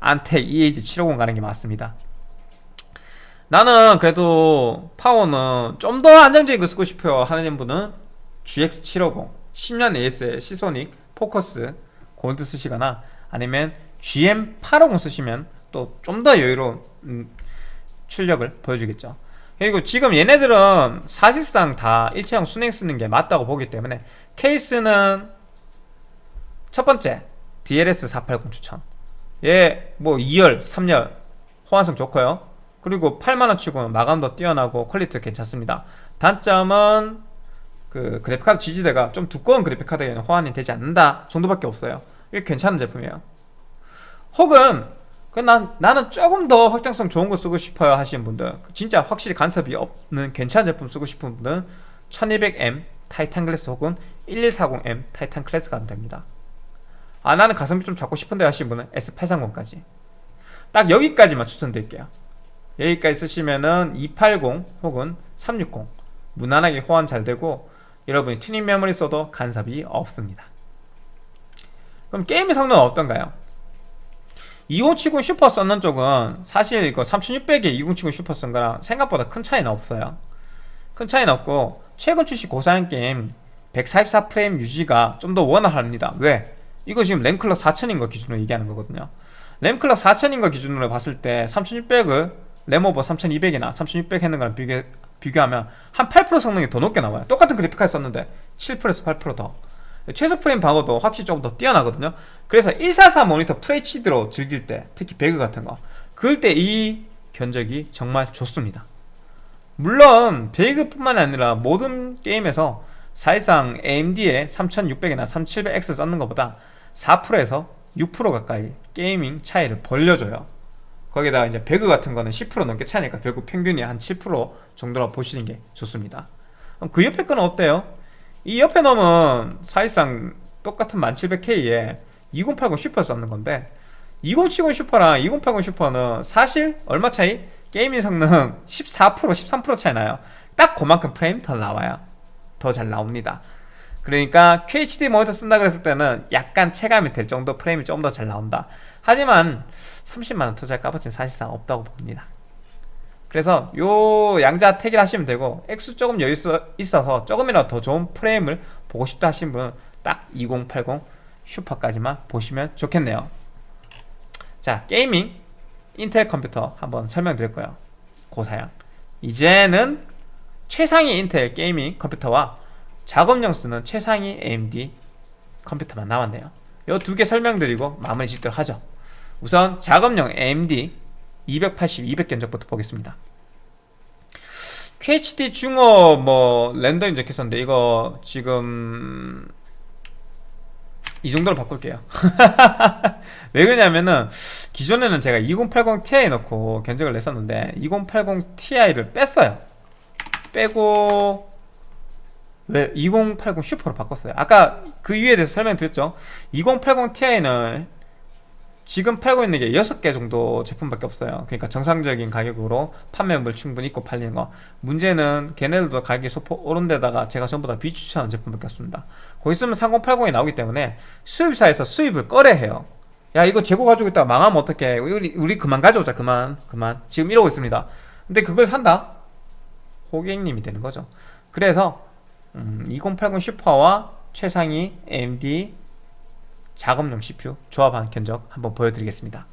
Antec EAG750 가는 게 맞습니다 나는 그래도 파워는 좀 더 안정적인 거 쓰고 싶어요. 하는 분은 GX750 10년 AS의 Seasonic Focus Gold 쓰시거나 아니면 GM850 쓰시면 또 좀 더 여유로운 음, 출력을 보여주겠죠. 그리고 지금 얘네들은 사실상 다 일체형 수랭 쓰는 게 맞다고 보기 때문에 케이스는 첫 번째 DLS 480 추천. 얘 뭐 2열, 3열 호환성 좋고요 그리고 8만원 치고는 마감도 뛰어나고 퀄리티 괜찮습니다. 단점은 그 그래픽카드 지지대가 좀 두꺼운 그래픽카드에는 호환이 되지 않는다 정도밖에 없어요. 이게 괜찮은 제품이에요. 혹은 그 난, 나는 조금 더 확장성 좋은 거 쓰고 싶어요 하시는 분들 진짜 확실히 간섭이 없는 괜찮은 제품 쓰고 싶은 분들은 1200M 타이탄 클래스 혹은 1140M 타이탄 클래스 가면 됩니다. 아 나는 가성비 좀 잡고 싶은데 하시는 분은 S830까지. 딱 여기까지만 추천드릴게요 여기까지 쓰시면은 280 혹은 360 무난하게 호환 잘 되고 여러분이 튜닝 메모리 써도 간섭이 없습니다 그럼 게임의 성능은 어떤가요? 2070 슈퍼 썼는 쪽은 사실 이거 3600에 2070 슈퍼 쓴 거랑 생각보다 큰 차이는 없어요 큰 차이는 없고 최근 출시 고사양 게임 144프레임 유지가 좀 더 원활합니다 왜? 이거 지금 램clock 4000인 거 기준으로 얘기하는 거거든요 램clock 4000인 거 기준으로 봤을 때 3600을 램오버 3200이나 3600 했는 거랑 비교, 비교하면 한 8% 성능이 더 높게 나와요. 똑같은 그래픽 카드 썼는데 7%에서 8%더. 최소 프레임 방어도 확실히 조금 더 뛰어나거든요. 그래서 144 모니터 FHD로 즐길 때 특히 배그 같은 거 그럴 때 이 견적이 정말 좋습니다. 물론 배그뿐만 아니라 모든 게임에서 사실상 AMD의 3600이나 3700X 썼는 것보다 4%에서 6% 가까이 gaming 차이를 벌려줘요 거기다가 이제 배그 같은 거는 10% 넘게 차이니까 결국 평균이 한 7% 정도로 보시는 게 좋습니다. 그 옆에 거는 어때요? 이 옆에 놈은 사실상 똑같은 1700K에 2080 슈퍼 썼는 건데 2070 슈퍼랑 2080 슈퍼는 사실 얼마 차이? gaming 성능 14% 13% 차이 나요. 딱 그만큼 프레임 더 나와요. 더 잘 나옵니다. 그러니까 QHD 모니터 쓴다 그랬을 때는 약간 체감이 될 정도 프레임이 좀 더 잘 나온다. 하지만 30만원 투자할 값어치는 사실상 없다고 봅니다. 그래서 요 양자 택일 하시면 되고 액수 조금 여유 있어서 조금이라도 더 좋은 프레임을 보고 싶다 하신 분은 딱 2080 슈퍼까지만 보시면 좋겠네요. 자 gaming 인텔 컴퓨터 한번 설명드릴 거예요. 고사양. 이제는 최상위 인텔 gaming 컴퓨터와 작업용 쓰는 최상위 AMD 컴퓨터만 남았네요. 이두개 설명드리고 마무리 짓도록 하죠 우선 작업용 AMD 280, 200 견적부터 보겠습니다. QHD 중어 뭐 렌더링 적혔었는데 이거 지금 이 정도로 바꿀게요. 왜 그러냐면은 기존에는 제가 2080 Ti 넣고 견적을 냈었는데 2080 Ti를 뺐어요. 빼고 왜 2080 슈퍼로 바꿨어요. 아까 그 이유에 대해서 설명드렸죠. 2080 Ti는 지금 팔고 있는 게 6개 정도 제품밖에 없어요. 그러니까 정상적인 가격으로 판매물 충분히 있고 팔리는 거. 문제는 걔네들도 가격이 소폭 오른 데다가 제가 전부 다 비추천한 제품밖에 없습니다. 거기 있으면 3080이 나오기 때문에 수입사에서 수입을 꺼려해요. 야 이거 재고 가지고 있다가 망하면 어떡해? 우리, 우리 그만 가져오자. 그만 그만. 지금 이러고 있습니다. 근데 그걸 산다? 고객님이 되는 거죠. 그래서 음, 2080 슈퍼와 최상위 AMD 작업용 CPU 조합한 견적 한번 보여드리겠습니다.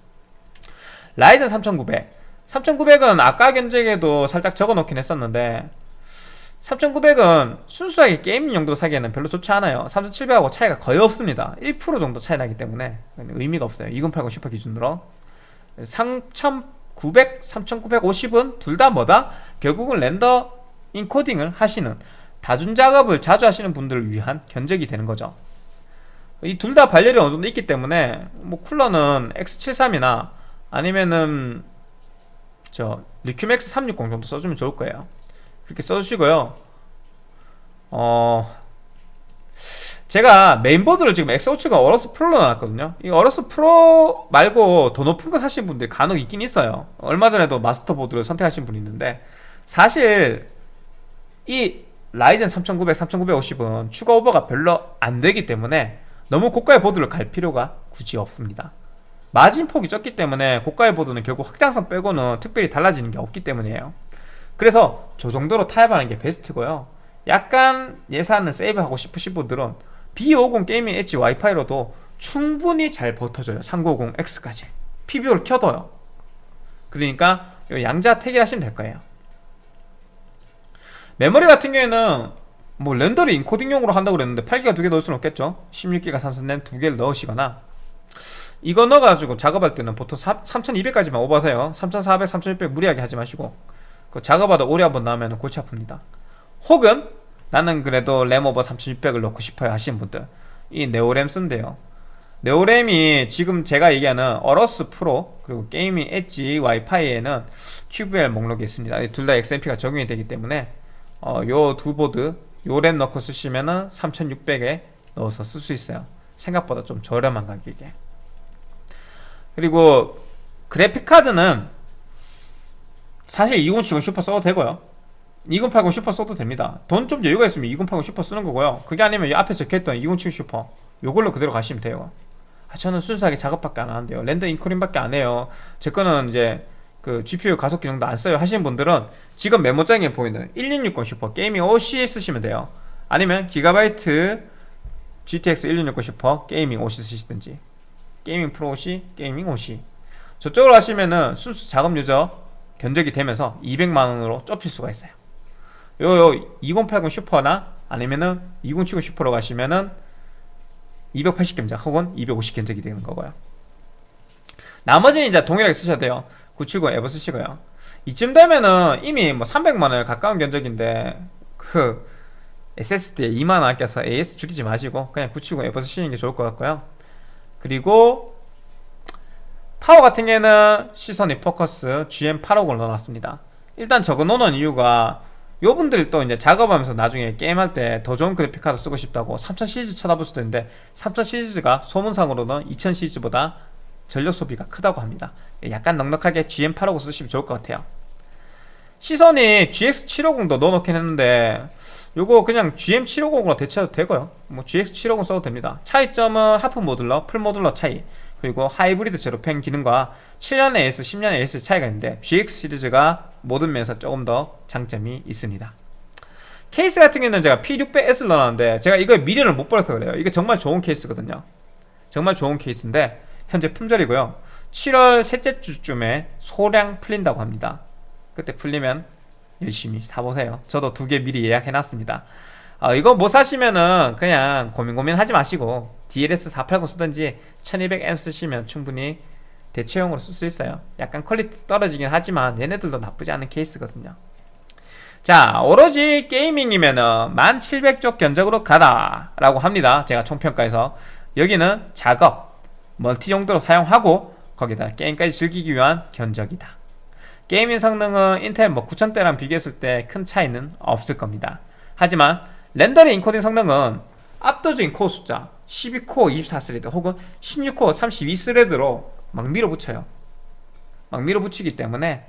라이젠 3900 3900은 아까 견적에도 살짝 적어놓긴 했었는데 3900은 순수하게 게임 용도 사기에는 별로 좋지 않아요. 3700하고 차이가 거의 없습니다. 1% 정도 차이 나기 때문에 의미가 없어요. 2080 슈퍼 기준으로. 3900, 3950은 둘 다 뭐다? 결국은 render encoding을 하시는 다중 작업을 자주 하시는 분들을 위한 견적이 되는 거죠 이 둘 다 발열이 어느 정도 있기 때문에 뭐 쿨러는 X73이나 아니면은 저 리큐맥스 360 정도 써주면 좋을 거예요. 그렇게 써주시고요. 어 제가 메인보드를 지금 X57가 어로스 프로로 나왔거든요. 이 어로스 프로 말고 더 높은 거 사신 분들이 간혹 있긴 있어요. 얼마 전에도 마스터보드를 선택하신 분이 있는데 사실 이 라이젠 3900, 3950은 추가 오버가 별로 안 되기 때문에 너무 고가의 보드를 갈 필요가 굳이 없습니다. 마진 폭이 적기 때문에 고가의 보드는 결국 확장성 빼고는 특별히 달라지는 게 없기 때문이에요. 그래서 저 정도로 타협하는 게 베스트고요. 약간 예산을 세이브하고 싶으신 분들은 B50 게이밍 엣지 와이파이로도 충분히 잘 버텨줘요. 3950X까지. PBO를 켜둬요. 그러니까 양자 택일하시면 될 거예요. 메모리 같은 경우에는 뭐 렌더를 인코딩용으로 한다고 그랬는데 8기가 두 개 넣을 수는 없겠죠? 16기가 산선램 두 개를 넣으시거나. 이거 넣어가지고 작업할 때는 보통 3200까지만 오버하세요. 3400, 3600 무리하게 하지 마시고 그 작업하다 오래 한번 나오면 골치 아픕니다. 혹은 나는 그래도 램 오버 3600을 넣고 싶어요 하시는 분들 이 네오램 쓴대요. 네오램이 지금 제가 얘기하는 어러스 프로 그리고 게이밍 엣지 와이파이에는 QVL 목록이 있습니다. 둘 다 XMP가 적용이 되기 때문에 어, 요두 보드 요램 넣고 쓰시면은 3600에 넣어서 쓸 수 있어요. 생각보다 좀 저렴한 가격에. 그리고 그래픽카드는 사실 2070 슈퍼 써도 되고요. 2080 슈퍼 써도 됩니다. 돈 좀 여유가 있으면 2080 슈퍼 쓰는 거고요. 그게 아니면 이 앞에 적혀있던 2070 슈퍼 요걸로 그대로 가시면 돼요. 아, 저는 순수하게 작업밖에 안 하는데요. render encoding밖에 안 해요. 제 거는 이제 그 GPU 가속 기능도 안 써요. 하시는 분들은 지금 메모장에 보이는 1660 슈퍼 게이밍 OC 쓰시면 돼요. 아니면 기가바이트 GTX 1660 슈퍼 게이밍 OC 쓰시든지 게이밍 프로 OC 게이밍 OC 저쪽으로 하시면은 순수 작업 유저 견적이 되면서 200만원으로 좁힐 수가 있어요. 요, 2080 슈퍼나 아니면은 2070 슈퍼로 가시면은 280 견적 혹은 250 견적이 되는 거고요. 나머지는 이제 동일하게 쓰셔야 돼요 970 에버 쓰시고요. 이쯤 되면은 이미 뭐 300만원에 가까운 견적인데 그 SSD에 2만원 아껴서 AS 줄이지 마시고 그냥 970 에버 쓰시는 게 좋을 것 같고요. 그리고 파워 같은 경우에는 시소닉 포커스 GM850을 넣어놨습니다. 일단 적어 놓는 이유가 요분들 또 이제 작업하면서 나중에 게임할 때 더 좋은 그래픽카드 쓰고 싶다고 3000 시리즈 쳐다볼 수도 있는데 3000 시리즈가 소문상으로는 2000 시리즈보다 전력 소비가 크다고 합니다. 약간 넉넉하게 GM850 쓰시면 좋을 것 같아요. 시소닉 GX750도 넣어놓긴 했는데 요거 그냥 GM750으로 대체해도 되고요. 뭐 GX750 써도 됩니다. 차이점은 half modular, full modular 차이 그리고 하이브리드 zero fan 기능과 7년 AS, 10년 AS 차이가 있는데 GX 시리즈가 모든 면에서 조금 더 장점이 있습니다. 케이스 같은 경우는 제가 P600S를 넣어놨는데 제가 이거 미련을 못 버려서 그래요. 이게 정말 좋은 케이스거든요. 정말 좋은 케이스인데 현재 품절이고요. 7월 셋째 주쯤에 소량 풀린다고 합니다. 그때 풀리면 열심히 사보세요. 저도 두 개 미리 예약해놨습니다. 어, 이거 못 사시면은 그냥 고민 고민 하지 마시고 DLS 480 쓰든지 1200M 쓰시면 충분히 대체용으로 쓸 수 있어요. 약간 퀄리티 떨어지긴 하지만 얘네들도 나쁘지 않은 케이스거든요. 자 오로지 gaming이면은 1700쪽 견적으로 가라 라고 합니다. 제가 총평가에서. 여기는 작업 멀티 용도로 사용하고 거기다 게임까지 즐기기 위한 견적이다. gaming 성능은 인텔 뭐 9000대랑 비교했을 때 큰 차이는 없을 겁니다. 하지만 rendering encoding 성능은 압도적인 코어 숫자 12코어 24 thread 혹은 16코어 32 thread로 막 밀어붙여요. 막 밀어붙이기 때문에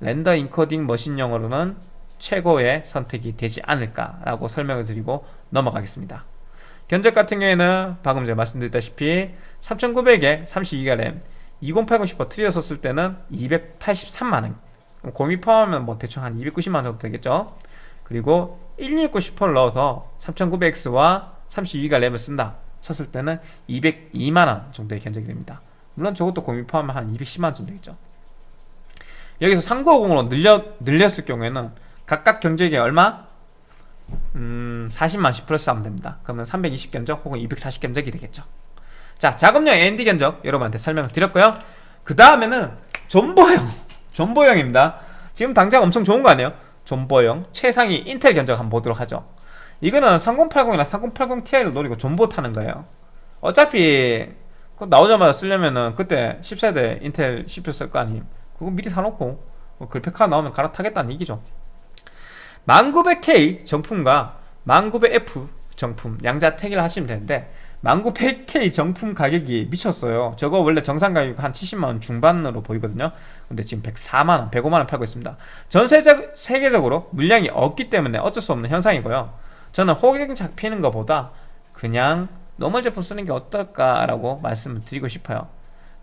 render encoding machine용으로는 최고의 선택이 되지 않을까라고 설명을 드리고 넘어가겠습니다. 견적 같은 경우에는 방금 제가 말씀드렸다시피 3900에 32기가 램 2080 슈퍼 트리오 썼을 때는 283만원. 고미 포함하면 뭐 대충 한 290만원 정도 되겠죠? 그리고 169 슈퍼를 넣어서 3900X와 32기가 램을 쓴다. 쳤을 때는 202만원 정도의 견적이 됩니다. 물론 저것도 고민 포함하면 한 210만원 정도 되겠죠? 여기서 3950으로 늘려, 늘렸을 경우에는 각각 견적이 얼마? 음, 40만 10 플러스 하면 됩니다. 그러면 320 견적 혹은 240 견적이 되겠죠 자 작업용 AND 견적 여러분한테 설명을 드렸고요. 그 다음에는 존버형. 존버형입니다. 지금 당장 엄청 좋은 거 아니에요? 존버형 최상위 인텔 견적 한번 보도록 하죠. 이거는 3080이나 3080 Ti를 노리고 존버 타는 거예요. 어차피 나오자마자 쓰려면은 그때 10세대 인텔 CPU 쓸 거 아님. 그거 미리 사놓고 뭐 그래픽카드 나오면 갈아타겠다는 얘기죠. 1900K 정품과 1900F 정품 양자 택일 하시면 되는데 1900K 정품 가격이 미쳤어요. 저거 원래 정상 가격 한 70만원 중반으로 보이거든요. 근데 지금 104만원 105만원 팔고 있습니다. 전 세적, 세계적으로 물량이 없기 때문에 어쩔 수 없는 현상이고요. 저는 호갱 잡히는 것보다 그냥 normal 제품 쓰는 게 어떨까라고 말씀을 드리고 싶어요.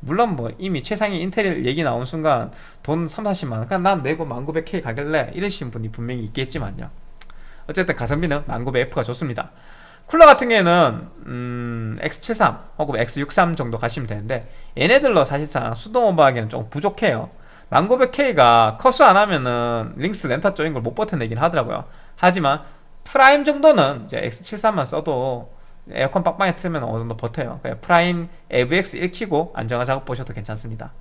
물론 뭐 이미 최상위 인텔 얘기 나온 순간 돈 3, 40만원 그냥 난 내고 1900K 가길래 이러신 분이 분명히 있겠지만요. 어쨌든 가성비는 1900F가 좋습니다 쿨러 같은 경우에는 음, X73 혹은 X63 정도 가시면 되는데 얘네들로 사실상 수동 오버하기는 조금 부족해요. 1900K가 커스 안 하면은 링스 렌타 쪽인 걸 못 버텨내긴 하더라고요. 하지만 프라임 정도는 이제 X73만 써도 에어컨 빡빡이 틀면 어느 정도 버텨요. 프라임 AVX 1 키고 안정화 작업 보셔도 괜찮습니다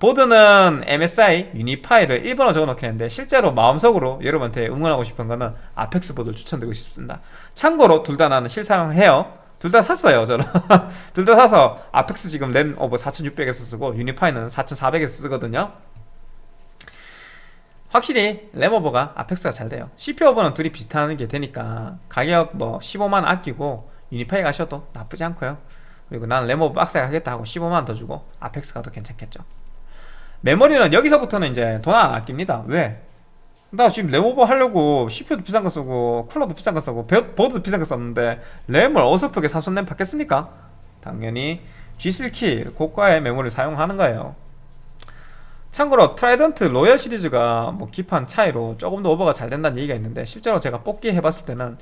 보드는 MSI 유니파이를 1번으로 적어놓겠는데 실제로 마음속으로 여러분한테 응원하고 싶은 거는 아펙스 보드를 추천드리고 싶습니다. 참고로 둘 다 나는 실사용해요. 둘 다 샀어요 저는. 둘 다 사서 아펙스 지금 램 오버 4600에서 쓰고 유니파이는 4400에서 쓰거든요. 확실히 램오버가 아펙스가 잘 돼요. CPU 오버는 둘이 비슷한 게 되니까 가격 뭐 15만 아끼고 유니파이 가셔도 나쁘지 않고요. 그리고 나는 램오버 빡세게 하겠다 하고 15만원 더 주고 아펙스 가도 괜찮겠죠 메모리는 여기서부터는 이제 돈 안 아낍니다. 왜? 나 지금 램오버 하려고 CPU도 비싼 거 쓰고 쿨러도 비싼 거 쓰고 베- 보드도 비싼 거 썼는데 램을 어설프게 사서 램 받겠습니까? 당연히 G3킬 고가의 메모리를 사용하는 거예요. 참고로 트라이던트 로얄 시리즈가 뭐 기판 차이로 조금 더 오버가 잘 된다는 얘기가 있는데 실제로 제가 뽑기 해봤을 때는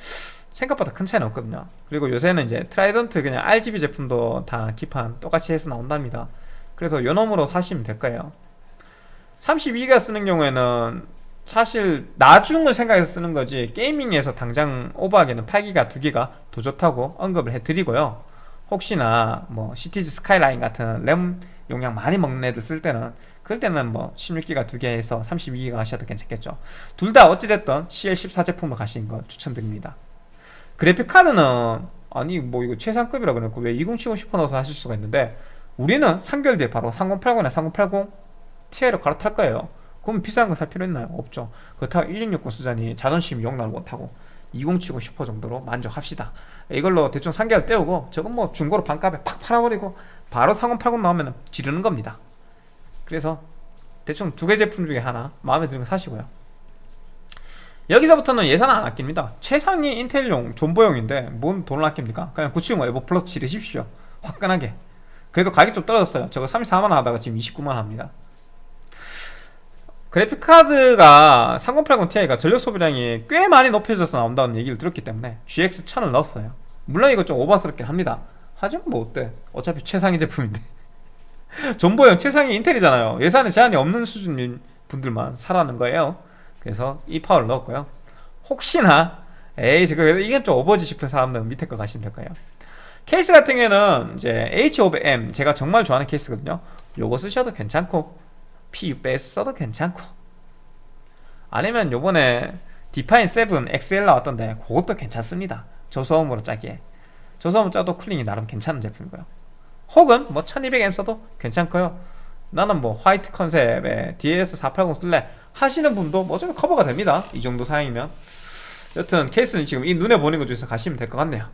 생각보다 큰 차이는 없거든요. 그리고 요새는 이제 트라이던트 그냥 RGB 제품도 다 기판 똑같이 해서 나온답니다. 그래서 요 놈으로 사시면 될 거예요 32기가 쓰는 경우에는 사실 나중을 생각해서 쓰는 거지 게이밍에서 당장 오버하기에는 8기가 2기가 더 좋다고 언급을 해드리고요. 혹시나 뭐 시티즈 스카이라인 같은 램 용량 많이 먹는 애들 쓸 때는 그럴 때는 뭐 16기가 2개에서 32기가 하셔도 괜찮겠죠. 둘 다 어찌됐든 CL14 제품을 가시는 거 추천드립니다. 그래픽카드는 아니 뭐 이거 최상급이라 그래놓고 왜 2070 싶어 넣어서 하실 수가 있는데 우리는 3개월 뒤에 바로 3080이나 3080 Ti를 갈아탈 거예요. 그럼 비싼 거 살 필요 있나요? 없죠. 그렇다고 1660 쓰자니 자존심 용납을 못하고 2070 슈퍼 정도로 만족합시다. 이걸로 대충 3개월 때우고 저건 뭐 중고로 반값에 팍 팔아버리고 바로 3080 나오면 지르는 겁니다. 그래서 대충 두 개 제품 중에 하나 마음에 드는 거 사시고요. 여기서부터는 예산 안 아낍니다. 최상위 인텔용 존버용인데 뭔 돈을 아낍니까? 그냥 970 에버 플러스 지르십시오. 화끈하게. 그래도 가격이 좀 떨어졌어요. 저거 34만원 하다가 지금 29만원 합니다 그래픽카드가 3080 Ti가 전력 소비량이 꽤 많이 높여져서 나온다는 얘기를 들었기 때문에 GX 1000을 넣었어요. 물론 이거 좀 오버스럽긴 합니다. 하지만 뭐 어때? 어차피 최상위 제품인데. 존버용 최상위 인텔이잖아요. 예산에 제한이 없는 수준인 분들만 사라는 거예요. 그래서 이 파워를 넣었고요. 혹시나 에이 저거 이건 좀 오버지 싶은 사람들은 밑에 거 가시면 될 거예요. 케이스 같은 경우에는 이제 H500M 제가 정말 좋아하는 케이스거든요. 요거 쓰셔도 괜찮고 P600S 써도 괜찮고. 아니면 요번에 디파인 7 XL 나왔던데 그것도 괜찮습니다. 저소음으로 짜기에. 저소음 짜도 cooling이 나름 괜찮은 제품이고요. 혹은 뭐 1200M 써도 괜찮고요. 나는 뭐 화이트 컨셉의 DS480 쓸래 하시는 분도 뭐 어차피 커버가 됩니다. 이 정도 사양이면. 여튼 케이스는 지금 이 눈에 보는 것 중에서 가시면 될 것 같네요.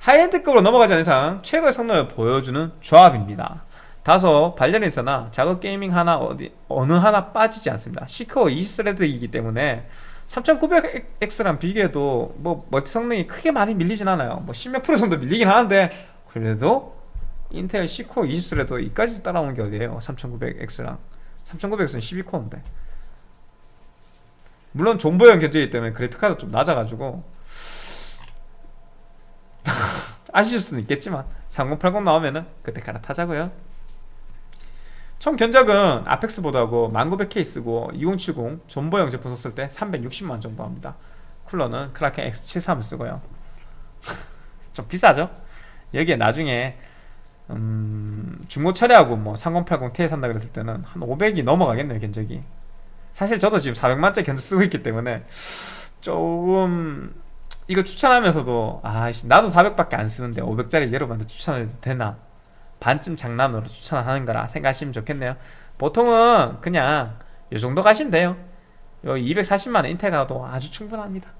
high-end급으로 넘어가지 않는 이상 최고의 성능을 보여주는 조합입니다 다소 있으나 작업 gaming 하나 어디 어느 하나 빠지지 않습니다. 10코어 20스레드이기 때문에 3900X랑 비교해도 뭐 멀티 성능이 크게 많이 밀리진 않아요. 뭐 10몇 프로 정도 밀리긴 하는데 그래도 인텔 10코어 20스레드 이까지 따라오는 게 어디에요? 3900X랑. 3900X는 12코어인데. 물론 존버형 견제이기 때문에 그래픽카드 좀 낮아가지고 아쉬울 수는 있겠지만 3080 나오면은 그때 갈아타자고요 총 견적은 아펙스보다고 1900K 쓰고 2070 존버형 제품 썼을 때 360만 정도 합니다. 쿨러는 크라켄 X73을 쓰고요. 좀 비싸죠? 여기에 나중에 음, 중고 처리하고 뭐 3080 Ti 산다 그랬을 때는 한 500이 넘어가겠네요 견적이. 사실 저도 지금 400만짜리 견적 쓰고 있기 때문에 조금 이거 추천하면서도 아 나도 400밖에 안 쓰는데 500짜리 여러분한테 추천해도 되나 반쯤 장난으로 추천하는 거라 생각하시면 좋겠네요. 보통은 그냥 이 정도 가시면 돼요. 요 240만원 인텔 가도 아주 충분합니다.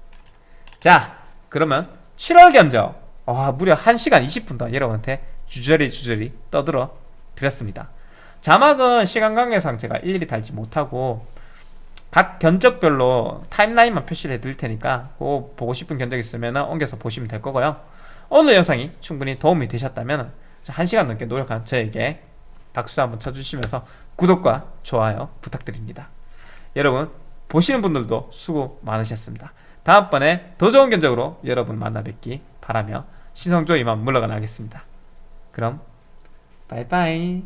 자 그러면 7월 견적. 와 무려 1시간 20분 동안 여러분한테 주저리 주저리 떠들어 드렸습니다. 자막은 시간 관계상 제가 일일이 달지 못하고 각 견적별로 타임라인만 표시를 해드릴 테니까 그 보고 싶은 견적 있으면 옮겨서 보시면 될 거고요. 오늘 영상이 충분히 도움이 되셨다면 1시간 넘게 노력한 저에게 박수 한번 쳐주시면서 구독과 좋아요 부탁드립니다. 여러분 보시는 분들도 수고 많으셨습니다. 다음번에 더 좋은 견적으로 여러분 만나 뵙기 바라며 신성조 이만 물러가겠습니다. 그럼 바이바이.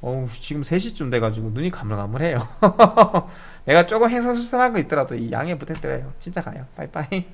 어우 지금 3시쯤 돼가지고 눈이 가물가물해요. 내가 조금 행성수선한 거 있더라도 이 양해 부탁드려요. 진짜 가요. 빠이빠이